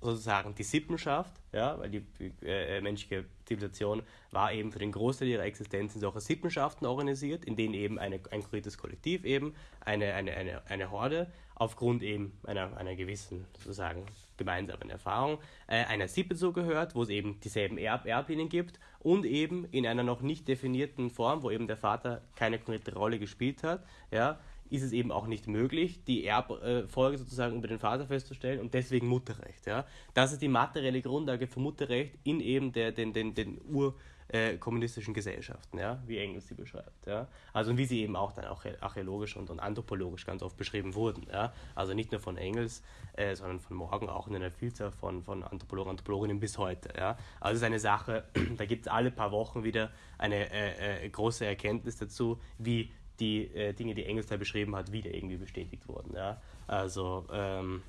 sozusagen die Sippenschaft, ja, weil die äh, menschliche Zivilisation war eben für den Großteil ihrer Existenz in solche Sippenschaften organisiert, in denen eben eine, ein konkretes Kollektiv eben, eine, eine, eine, eine Horde, aufgrund eben einer, einer gewissen sozusagen gemeinsamen Erfahrung, äh, einer Sippe zugehört, wo es eben dieselben Erb Erblinien gibt und eben in einer noch nicht definierten Form, wo eben der Vater keine konkrete Rolle gespielt hat, ja, ist es eben auch nicht möglich, die Erbfolge sozusagen über den Vater festzustellen und deswegen Mutterrecht. Ja? Das ist die materielle Grundlage für Mutterrecht in eben der, den, den, den urkommunistischen äh, Gesellschaften, ja? wie Engels sie beschreibt. Ja? Also wie sie eben auch dann auch archäologisch und, und anthropologisch ganz oft beschrieben wurden. Ja? Also nicht nur von Engels, äh, sondern von Morgen auch in einer Vielzahl von, von Anthropologen Anthropologinnen bis heute. Ja? Also es ist eine Sache, da gibt es alle paar Wochen wieder eine äh, äh, große Erkenntnis dazu, wie die äh, Dinge, die Engels da beschrieben hat, wieder irgendwie bestätigt wurden. Ja? Also ähm,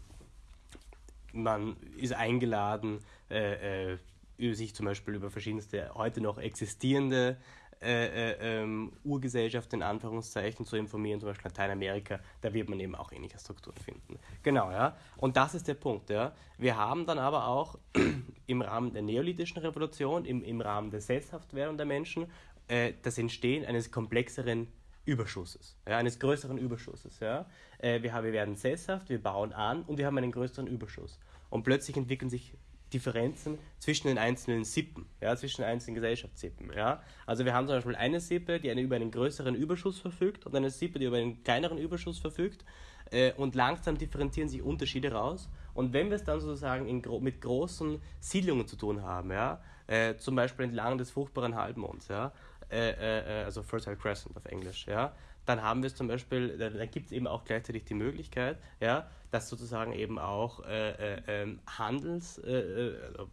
man ist eingeladen, äh, äh, sich zum Beispiel über verschiedenste heute noch existierende äh, äh, ähm, Urgesellschaften in Anführungszeichen zu informieren, zum Beispiel Lateinamerika, da wird man eben auch ähnliche Strukturen finden. Genau, ja. Und das ist der Punkt, ja. Wir haben dann aber auch im Rahmen der neolithischen Revolution, im, im Rahmen der Sesshaftwerdung der Menschen, äh, das Entstehen eines komplexeren Überschusses, ja, eines größeren Überschusses. Ja. Äh, wir, haben, wir werden sesshaft, wir bauen an und wir haben einen größeren Überschuss. Und plötzlich entwickeln sich Differenzen zwischen den einzelnen Sippen, ja, zwischen den einzelnen Gesellschaftssippen. Ja. Also wir haben zum Beispiel eine Sippe, die eine, über einen größeren Überschuss verfügt und eine Sippe, die über einen kleineren Überschuss verfügt. Äh, und langsam differenzieren sich Unterschiede raus. Und wenn wir es dann sozusagen in, mit großen Siedlungen zu tun haben, ja, äh, zum Beispiel entlang des fruchtbaren Halbmonds, ja, äh, äh, äh, also Fertile Crescent auf Englisch, ja, dann haben wir es zum Beispiel, da, da gibt es eben auch gleichzeitig die Möglichkeit, ja, dass sozusagen eben auch äh, äh, ähm, Handels, äh, also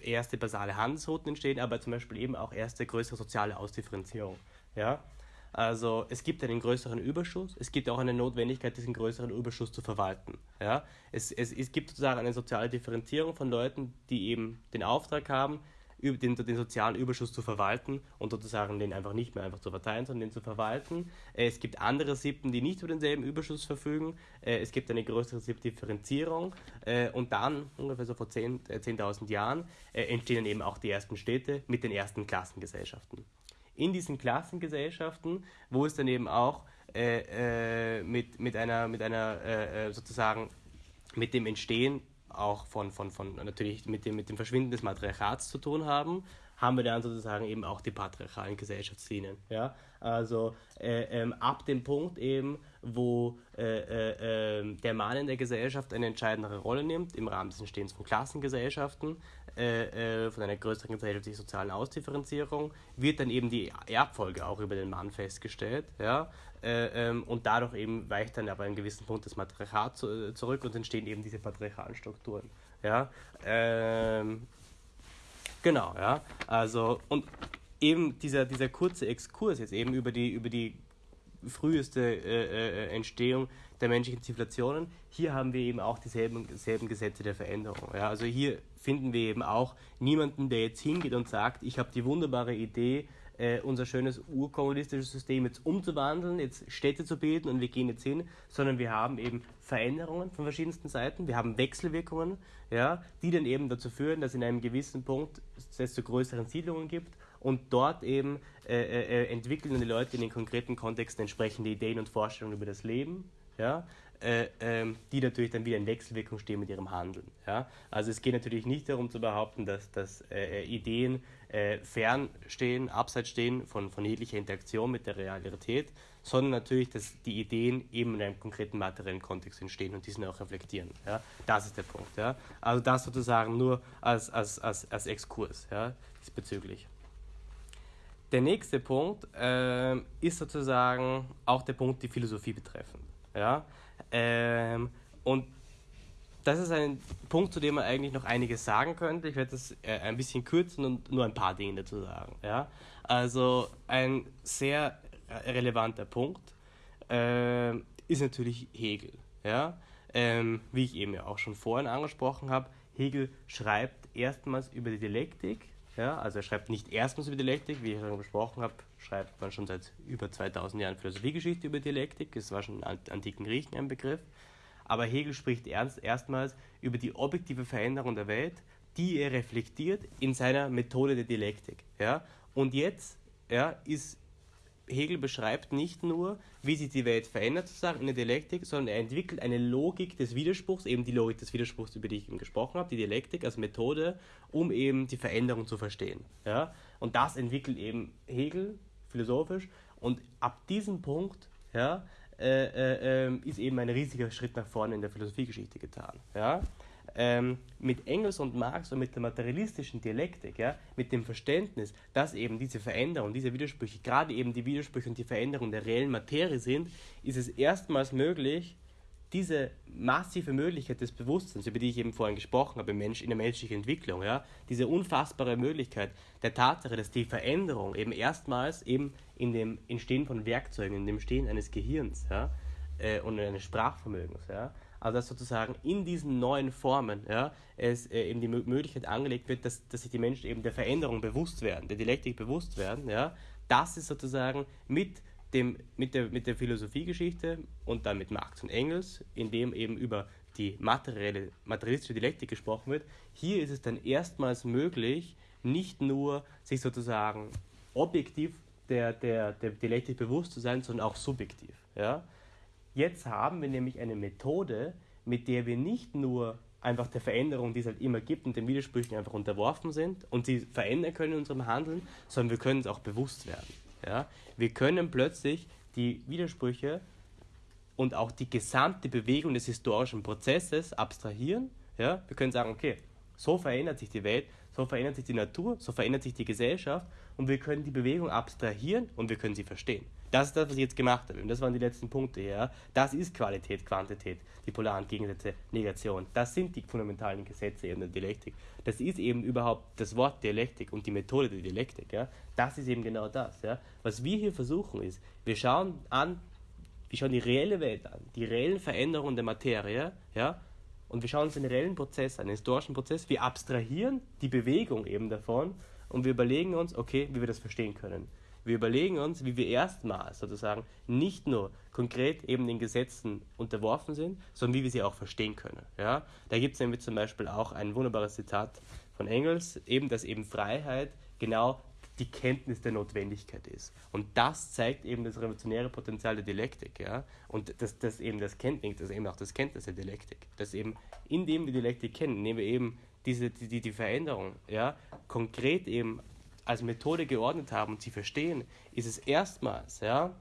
erste basale Handelsrouten entstehen, aber zum Beispiel eben auch erste größere soziale Ausdifferenzierung, ja. Also es gibt einen größeren Überschuss, es gibt auch eine Notwendigkeit, diesen größeren Überschuss zu verwalten. Ja? Es, es, es gibt sozusagen eine soziale Differenzierung von Leuten, die eben den Auftrag haben, den, den sozialen Überschuss zu verwalten und sozusagen den einfach nicht mehr einfach zu verteilen, sondern den zu verwalten. Äh, es gibt andere Sippen, die nicht über denselben Überschuss verfügen. Äh, es gibt eine größere Sippdifferenzierung äh, und dann, ungefähr so vor 10.000 10 Jahren, entstehen eben auch die ersten Städte mit den ersten Klassengesellschaften. In diesen Klassengesellschaften, wo es dann eben auch mit, mit einer, mit einer sozusagen mit dem Entstehen auch von, von, von natürlich mit dem, mit dem Verschwinden des Matriarchats zu tun haben, haben wir dann sozusagen eben auch die patriarchalen Gesellschaftslinien. Ja? Also äh, ähm, ab dem Punkt eben, wo äh, äh, ähm, der Mann in der Gesellschaft eine entscheidendere Rolle nimmt, im Rahmen des Entstehens von Klassengesellschaften, äh, äh, von einer größeren gesellschaftlichen sozialen Ausdifferenzierung, wird dann eben die Erbfolge auch über den Mann festgestellt. Ja? Äh, ähm, und dadurch eben weicht dann aber an einem gewissen Punkt das Matriarchat zu, zurück und entstehen eben diese patriarchalen Strukturen. Ja? Ähm, Genau, ja. Also, und eben dieser, dieser kurze Exkurs jetzt eben über die, über die früheste äh, äh, Entstehung der menschlichen Zivilisationen, hier haben wir eben auch dieselben, dieselben Gesetze der Veränderung. Ja? Also hier finden wir eben auch niemanden, der jetzt hingeht und sagt, ich habe die wunderbare Idee, äh, unser schönes urkommunistisches System jetzt umzuwandeln, jetzt Städte zu bilden und wir gehen jetzt hin, sondern wir haben eben Veränderungen von verschiedensten Seiten, wir haben Wechselwirkungen, ja, die dann eben dazu führen, dass in einem gewissen Punkt es zu größeren Siedlungen gibt und dort eben äh, äh, entwickeln die Leute in den konkreten Kontexten entsprechende Ideen und Vorstellungen über das Leben, ja, äh, ähm, die natürlich dann wieder in Wechselwirkung stehen mit ihrem Handeln. Ja? Also es geht natürlich nicht darum zu behaupten, dass, dass äh, äh Ideen äh, fernstehen, abseits stehen von, von jeglicher Interaktion mit der Realität, sondern natürlich, dass die Ideen eben in einem konkreten materiellen Kontext entstehen und diesen auch reflektieren. Ja? Das ist der Punkt. Ja? Also das sozusagen nur als, als, als, als Exkurs ja? diesbezüglich. Der nächste Punkt äh, ist sozusagen auch der Punkt, die Philosophie betreffend. Ja? Ähm, und das ist ein Punkt, zu dem man eigentlich noch einiges sagen könnte. Ich werde das äh, ein bisschen kürzen und nur ein paar Dinge dazu sagen. Ja? Also ein sehr relevanter Punkt äh, ist natürlich Hegel. Ja? Ähm, wie ich eben ja auch schon vorhin angesprochen habe, Hegel schreibt erstmals über die Dialektik. Ja? Also er schreibt nicht erstmals über Dialektik, wie ich schon besprochen habe, schreibt man schon seit über 2000 Jahren Philosophiegeschichte über Dialektik. Das war schon in antiken Griechen ein Begriff aber Hegel spricht ernst, erstmals über die objektive Veränderung der Welt, die er reflektiert in seiner Methode der Dialektik. Ja? Und jetzt ja, ist Hegel beschreibt nicht nur, wie sich die Welt verändert, sozusagen in der Dialektik, sondern er entwickelt eine Logik des Widerspruchs, eben die Logik des Widerspruchs, über die ich eben gesprochen habe, die Dialektik als Methode, um eben die Veränderung zu verstehen. Ja? Und das entwickelt eben Hegel philosophisch und ab diesem Punkt ja, äh, äh, ähm, ist eben ein riesiger Schritt nach vorne in der Philosophiegeschichte getan. Ja? Ähm, mit Engels und Marx und mit der materialistischen Dialektik, ja, mit dem Verständnis, dass eben diese Veränderung, diese Widersprüche, gerade eben die Widersprüche und die Veränderung der reellen Materie sind, ist es erstmals möglich, diese massive Möglichkeit des Bewusstseins, über die ich eben vorhin gesprochen habe, Mensch, in der menschlichen Entwicklung, ja, diese unfassbare Möglichkeit der Tatsache, dass die Veränderung eben erstmals eben in dem Entstehen von Werkzeugen, in dem Entstehen eines Gehirns ja, äh, und eines Sprachvermögens, ja, also dass sozusagen in diesen neuen Formen ja, es äh, eben die Möglichkeit angelegt wird, dass, dass sich die Menschen eben der Veränderung bewusst werden, der Dialektik bewusst werden, ja, das ist sozusagen mit dem, mit, der, mit der Philosophiegeschichte und dann mit Marx und Engels, in dem eben über die materielle, materialistische Dialektik gesprochen wird, hier ist es dann erstmals möglich, nicht nur sich sozusagen objektiv der, der, der Dialektik bewusst zu sein, sondern auch subjektiv. Ja? Jetzt haben wir nämlich eine Methode, mit der wir nicht nur einfach der Veränderung, die es halt immer gibt und den Widersprüchen einfach unterworfen sind und sie verändern können in unserem Handeln, sondern wir können es auch bewusst werden. Ja? Wir können plötzlich die Widersprüche und auch die gesamte Bewegung des historischen Prozesses abstrahieren. Ja? Wir können sagen, okay, so verändert sich die Welt, so verändert sich die Natur, so verändert sich die Gesellschaft und wir können die Bewegung abstrahieren und wir können sie verstehen. Das ist das, was ich jetzt gemacht habe. Und das waren die letzten Punkte. Ja? Das ist Qualität, Quantität, die polaren Gegensätze, Negation. Das sind die fundamentalen Gesetze in der Dialektik. Das ist eben überhaupt das Wort Dialektik und die Methode der Dialektik. Ja? Das ist eben genau das. Ja? Was wir hier versuchen ist, wir schauen an, wir schauen die reelle Welt an, die reellen Veränderungen der Materie, ja, und wir schauen uns den reellen Prozess an, den historischen Prozess. Wir abstrahieren die Bewegung eben davon und wir überlegen uns, okay, wie wir das verstehen können. Wir überlegen uns, wie wir erstmals sozusagen nicht nur konkret eben den Gesetzen unterworfen sind, sondern wie wir sie auch verstehen können. Ja? Da gibt es nämlich zum Beispiel auch ein wunderbares Zitat von Engels, eben, dass eben Freiheit genau die Kenntnis der Notwendigkeit ist. Und das zeigt eben das revolutionäre Potenzial der Dialektik. Ja? Und das, das eben das Kenntnis, das eben auch das Kenntnis der Dialektik. Dass eben, indem wir Dialektik kennen, indem wir eben diese, die, die Veränderung ja, konkret eben als Methode geordnet haben und sie verstehen, ist es erstmals ja,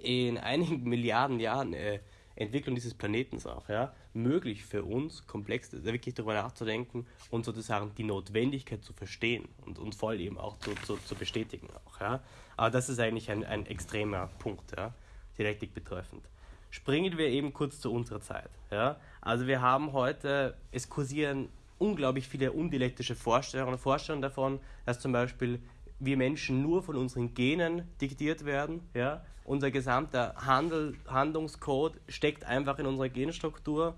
in einigen Milliarden Jahren äh, Entwicklung dieses Planetens auch, ja, möglich für uns, komplex wirklich darüber nachzudenken und sozusagen die Notwendigkeit zu verstehen und, und voll eben auch zu, zu, zu bestätigen auch, ja. Aber das ist eigentlich ein, ein extremer Punkt, ja, Dialektik betreffend. Springen wir eben kurz zu unserer Zeit, ja. Also wir haben heute, es kursieren unglaublich viele undialektische Vorstellungen, Vorstellungen davon, dass zum Beispiel wir Menschen nur von unseren Genen diktiert werden. Ja? Unser gesamter Handel, Handlungscode steckt einfach in unserer Genstruktur.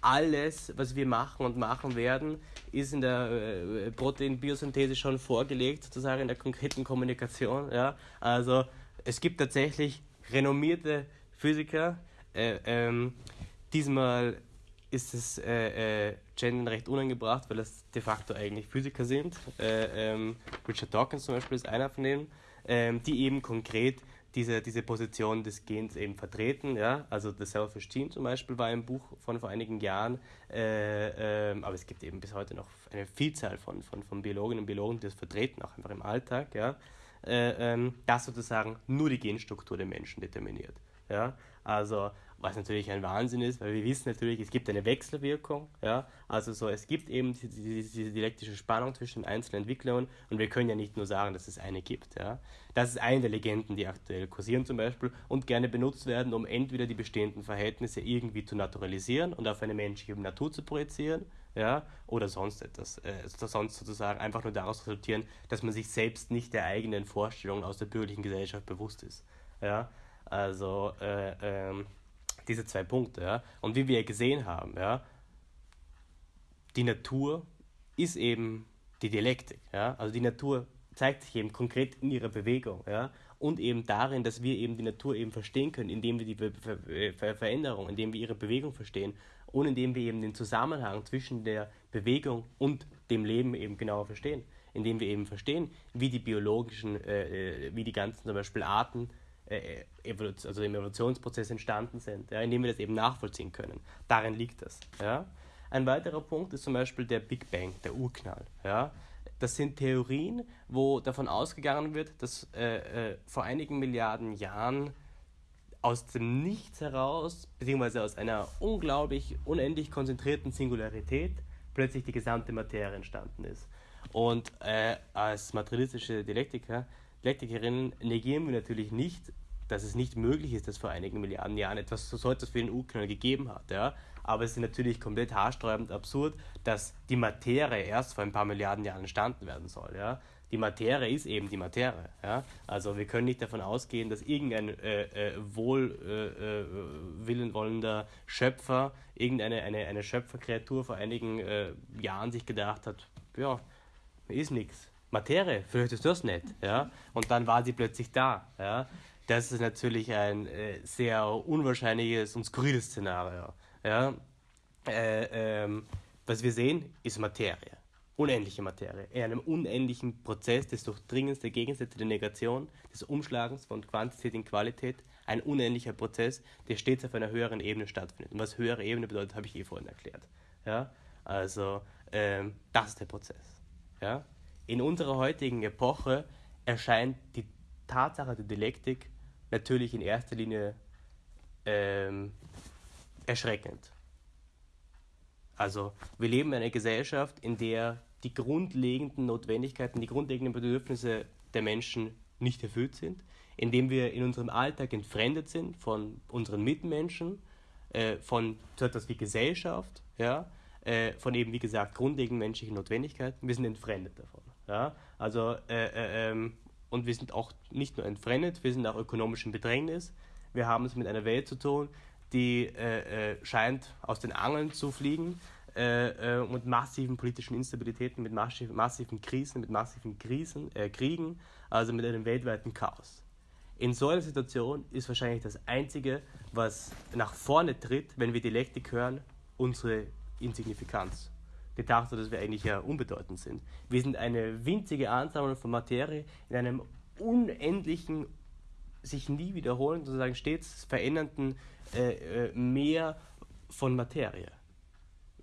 Alles, was wir machen und machen werden, ist in der äh, Proteinbiosynthese schon vorgelegt, sozusagen in der konkreten Kommunikation. Ja? Also es gibt tatsächlich renommierte Physiker. Äh, ähm, diesmal ist das äh, äh, Gendern recht unangebracht, weil das de facto eigentlich Physiker sind. Äh, ähm, Richard Dawkins zum Beispiel ist einer von denen, ähm, die eben konkret diese, diese Position des Gens eben vertreten. Ja? Also The Selfish Gene zum Beispiel war ein Buch von vor einigen Jahren, äh, ähm, aber es gibt eben bis heute noch eine Vielzahl von, von, von Biologinnen und Biologen, die das vertreten, auch einfach im Alltag, ja? Äh, ähm, das sozusagen nur die Genstruktur der Menschen determiniert. Ja? Also was natürlich ein Wahnsinn ist, weil wir wissen natürlich, es gibt eine Wechselwirkung, ja, also so, es gibt eben diese, diese dialektische Spannung zwischen den einzelnen Entwicklungen und wir können ja nicht nur sagen, dass es eine gibt, ja. Das ist eine der Legenden, die aktuell kursieren zum Beispiel und gerne benutzt werden, um entweder die bestehenden Verhältnisse irgendwie zu naturalisieren und auf eine menschliche Natur zu projizieren, ja, oder sonst etwas, äh, sonst sozusagen einfach nur daraus resultieren, dass man sich selbst nicht der eigenen Vorstellungen aus der bürgerlichen Gesellschaft bewusst ist, ja. Also, äh, ähm, diese zwei Punkte. Ja? Und wie wir gesehen haben, ja, die Natur ist eben die Dialektik. Ja? Also die Natur zeigt sich eben konkret in ihrer Bewegung. Ja? Und eben darin, dass wir eben die Natur eben verstehen können, indem wir die Ver Ver Veränderung, indem wir ihre Bewegung verstehen und indem wir eben den Zusammenhang zwischen der Bewegung und dem Leben eben genauer verstehen. Indem wir eben verstehen, wie die biologischen, äh, äh wie die ganzen zum Beispiel Arten äh, also im Evolutionsprozess entstanden sind, ja, indem wir das eben nachvollziehen können. Darin liegt das. Ja. Ein weiterer Punkt ist zum Beispiel der Big Bang, der Urknall. Ja. Das sind Theorien, wo davon ausgegangen wird, dass äh, äh, vor einigen Milliarden Jahren aus dem Nichts heraus, beziehungsweise aus einer unglaublich unendlich konzentrierten Singularität, plötzlich die gesamte Materie entstanden ist. Und äh, als materialistische Dialektiker Dialektikerinnen negieren wir natürlich nicht, dass es nicht möglich ist, dass vor einigen Milliarden Jahren etwas so etwas für den Urknall gegeben hat. Ja? Aber es ist natürlich komplett haarsträubend absurd, dass die Materie erst vor ein paar Milliarden Jahren entstanden werden soll. Ja? Die Materie ist eben die Materie. Ja? Also wir können nicht davon ausgehen, dass irgendein äh, äh, wohlwillenwollender äh, Schöpfer, irgendeine eine, eine Schöpferkreatur vor einigen äh, Jahren sich gedacht hat, ja, ist nichts Materie, vielleicht ist das nicht. Ja? Und dann war sie plötzlich da. Ja? Das ist natürlich ein äh, sehr unwahrscheinliches und skurriles Szenario. Ja? Äh, ähm, was wir sehen, ist Materie. Unendliche Materie. In einem unendlichen Prozess des Durchdringens der Gegensätze der Negation, des Umschlagens von Quantität in Qualität, ein unendlicher Prozess, der stets auf einer höheren Ebene stattfindet. Und was höhere Ebene bedeutet, habe ich eh vorhin erklärt. Ja? Also, ähm, das ist der Prozess. Ja? In unserer heutigen Epoche erscheint die Tatsache der Dialektik natürlich in erster Linie ähm, erschreckend. Also wir leben in einer Gesellschaft, in der die grundlegenden Notwendigkeiten, die grundlegenden Bedürfnisse der Menschen nicht erfüllt sind, in dem wir in unserem Alltag entfremdet sind von unseren Mitmenschen, äh, von so etwas wie Gesellschaft, ja, äh, von eben wie gesagt grundlegenden menschlichen Notwendigkeiten. Wir sind entfremdet davon. Ja? Also, äh, äh, ähm, und wir sind auch nicht nur entfremdet, wir sind auch ökonomisch in Bedrängnis. Wir haben es mit einer Welt zu tun, die äh, äh scheint aus den Angeln zu fliegen. äh, äh, mit massiven politischen Instabilitäten, mit massiv, massiven Krisen, mit massiven Krisen, äh, Kriegen, also mit einem weltweiten Chaos. In so einer Situation ist wahrscheinlich das Einzige, was nach vorne tritt, wenn wir Dialektik hören, unsere Insignifikanz. Die Tatsache, dass wir eigentlich ja unbedeutend sind. Wir sind eine winzige Ansammlung von Materie in einem unendlichen, sich nie wiederholenden, sozusagen stets verändernden äh, äh, Meer von Materie.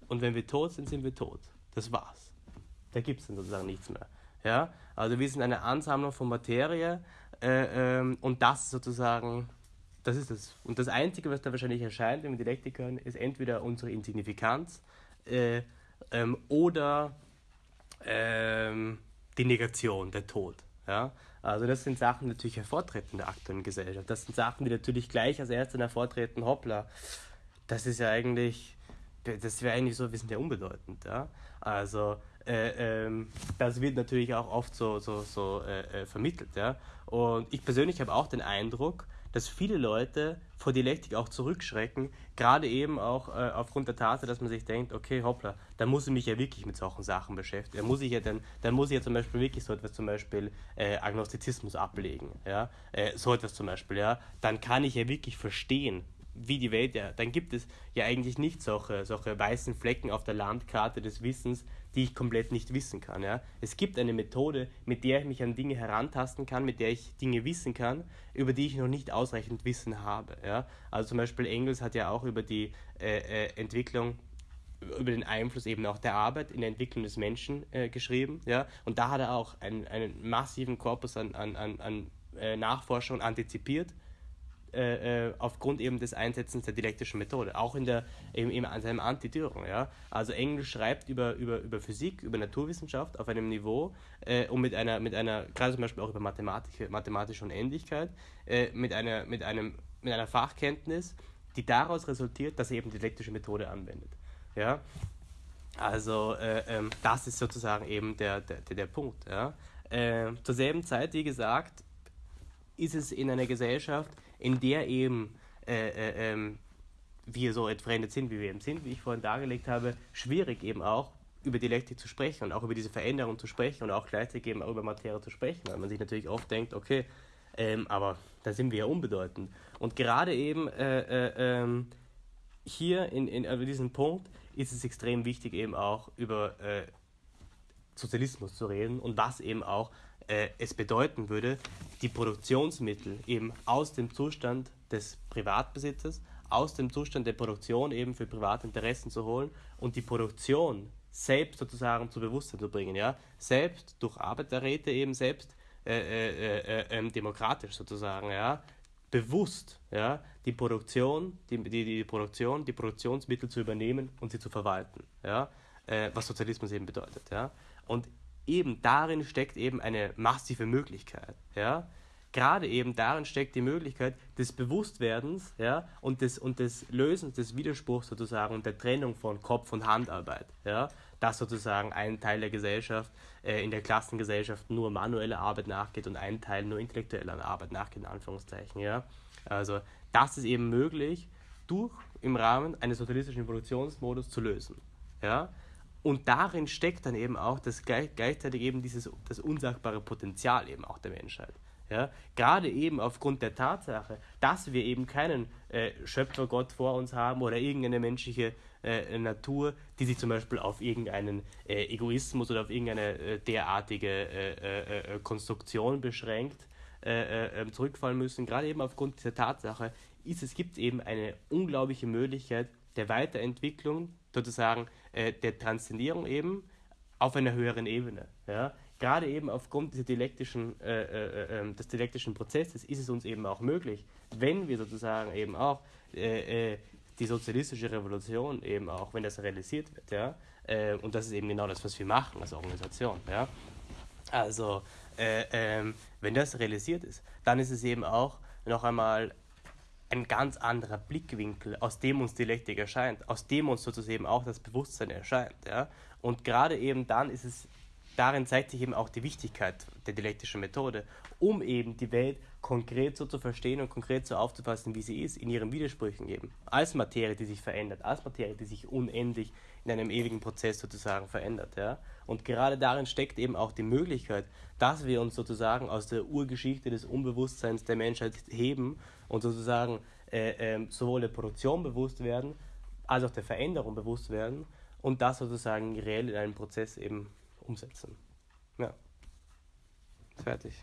Und wenn wir tot sind, sind wir tot. Das war's. Da gibt es dann sozusagen nichts mehr. Ja? Also wir sind eine Ansammlung von Materie äh, ähm, und das sozusagen, das ist es. Und das Einzige, was da wahrscheinlich erscheint, wenn wir Dialektik hören, ist entweder unsere Insignifikanz äh, ähm, oder ähm, die Negation, der Tod. Ja? Also das sind Sachen, die natürlich hervortreten in der aktuellen Gesellschaft. Das sind Sachen, die natürlich gleich als erstes hervortreten, hoppla, das ist ja eigentlich, das wäre eigentlich so, wir sind ja unbedeutend. Ja? Also äh, ähm, das wird natürlich auch oft so, so, so äh, äh vermittelt. Ja? Und ich persönlich habe auch den Eindruck, dass viele Leute vor Dialektik auch zurückschrecken, gerade eben auch äh, aufgrund der Tatsache, dass man sich denkt, okay, hoppla, da muss ich mich ja wirklich mit solchen Sachen beschäftigen. Da muss ich ja dann, dann muss ich ja zum Beispiel wirklich so etwas zum Beispiel äh, Agnostizismus ablegen, ja, äh, so etwas zum Beispiel, ja, dann kann ich ja wirklich verstehen, wie die Welt, ja, dann gibt es ja eigentlich nicht solche, solche weißen Flecken auf der Landkarte des Wissens, die ich komplett nicht wissen kann. Ja. Es gibt eine Methode, mit der ich mich an Dinge herantasten kann, mit der ich Dinge wissen kann, über die ich noch nicht ausreichend Wissen habe. Ja. Also zum Beispiel Engels hat ja auch über die äh, äh, Entwicklung über den Einfluss eben auch der Arbeit in der Entwicklung des Menschen äh, geschrieben. Ja? Und da hat er auch einen, einen massiven Korpus an, an, an, an äh, Nachforschung antizipiert äh, äh, aufgrund eben des Einsetzens der dialektischen Methode, auch in, der, eben an seinem Antidürung. Ja? Also Engel schreibt über, über, über Physik, über Naturwissenschaft auf einem Niveau äh, und mit einer, mit einer, gerade zum Beispiel auch über Mathematik, mathematische Unendlichkeit, äh, mit, einer, mit, einem, mit einer Fachkenntnis, die daraus resultiert, dass er eben die dialektische Methode anwendet. Ja? Also äh, ähm, das ist sozusagen eben der, der, der, Punkt. Ja? Zur selben Zeit, wie gesagt, ist es in einer Gesellschaft, in der eben äh, äh, ähm, wir so entfremdet sind, wie wir eben sind, wie ich vorhin dargelegt habe, schwierig eben auch über Dialektik zu sprechen und auch über diese Veränderung zu sprechen und auch gleichzeitig eben auch über Materie zu sprechen, weil man sich natürlich oft denkt, okay, ähm, aber da sind wir ja unbedeutend. Und gerade eben äh, äh, ähm, hier in, in, über diesen Punkt ist es extrem wichtig, eben auch über äh, Sozialismus zu reden und was eben auch äh, es bedeuten würde, die Produktionsmittel eben aus dem Zustand des Privatbesitzes, aus dem Zustand der Produktion eben für private Interessen zu holen und die Produktion selbst sozusagen zu Bewusstsein zu bringen, ja, selbst durch Arbeiterräte eben selbst äh, äh, äh, ähm, demokratisch sozusagen, ja, bewusst, ja, die Produktion, die, die, die Produktion, die Produktionsmittel zu übernehmen und sie zu verwalten, ja, äh, was Sozialismus eben bedeutet, ja, und eben darin steckt eben eine massive Möglichkeit. Ja? Gerade eben darin steckt die Möglichkeit des Bewusstwerdens ja? und, des, und des Lösens des Widerspruchs sozusagen und der Trennung von Kopf- und Handarbeit. Ja? Dass sozusagen ein Teil der Gesellschaft äh, in der Klassengesellschaft nur manuelle Arbeit nachgeht und ein Teil nur intellektuelle Arbeit nachgeht, in Anführungszeichen. Ja? Also das ist eben möglich, durch im Rahmen eines sozialistischen Produktionsmodus zu lösen. Ja? Und darin steckt dann eben auch das gleichzeitig eben dieses das unsagbare Potenzial eben auch der Menschheit. Ja, gerade eben aufgrund der Tatsache, dass wir eben keinen äh, Schöpfergott vor uns haben oder irgendeine menschliche äh, Natur, die sich zum Beispiel auf irgendeinen äh, Egoismus oder auf irgendeine äh, derartige äh, äh, Konstruktion beschränkt, ähm, zurückfallen müssen. Gerade eben aufgrund dieser Tatsache ist es gibt eben eine unglaubliche Möglichkeit der Weiterentwicklung sozusagen äh, der Transzendierung eben auf einer höheren Ebene. Ja? Gerade eben aufgrund dieser dialektischen, äh, äh, ähm, des dialektischen Prozesses ist es uns eben auch möglich, wenn wir sozusagen eben auch äh, äh, die sozialistische Revolution eben auch, wenn das realisiert wird, ja, äh, und das ist eben genau das, was wir machen als Organisation, ja. Also, ähm, wenn das realisiert ist, dann ist es eben auch noch einmal ein ganz anderer Blickwinkel, aus dem uns Dialektik erscheint, aus dem uns sozusagen auch das Bewusstsein erscheint. Ja? Und gerade eben dann ist es darin zeigt sich eben auch die Wichtigkeit der dialektischen Methode, um eben die Welt konkret so zu verstehen und konkret so aufzufassen, wie sie ist, in ihren Widersprüchen eben. Als Materie, die sich verändert, als Materie, die sich unendlich in einem ewigen Prozess sozusagen verändert. Ja? Und gerade darin steckt eben auch die Möglichkeit, dass wir uns sozusagen aus der Urgeschichte des Unbewusstseins der Menschheit heben und sozusagen äh, äh, sowohl der Produktion bewusst werden, als auch der Veränderung bewusst werden und das sozusagen reell in einen Prozess eben umsetzen. Ja. Fertig.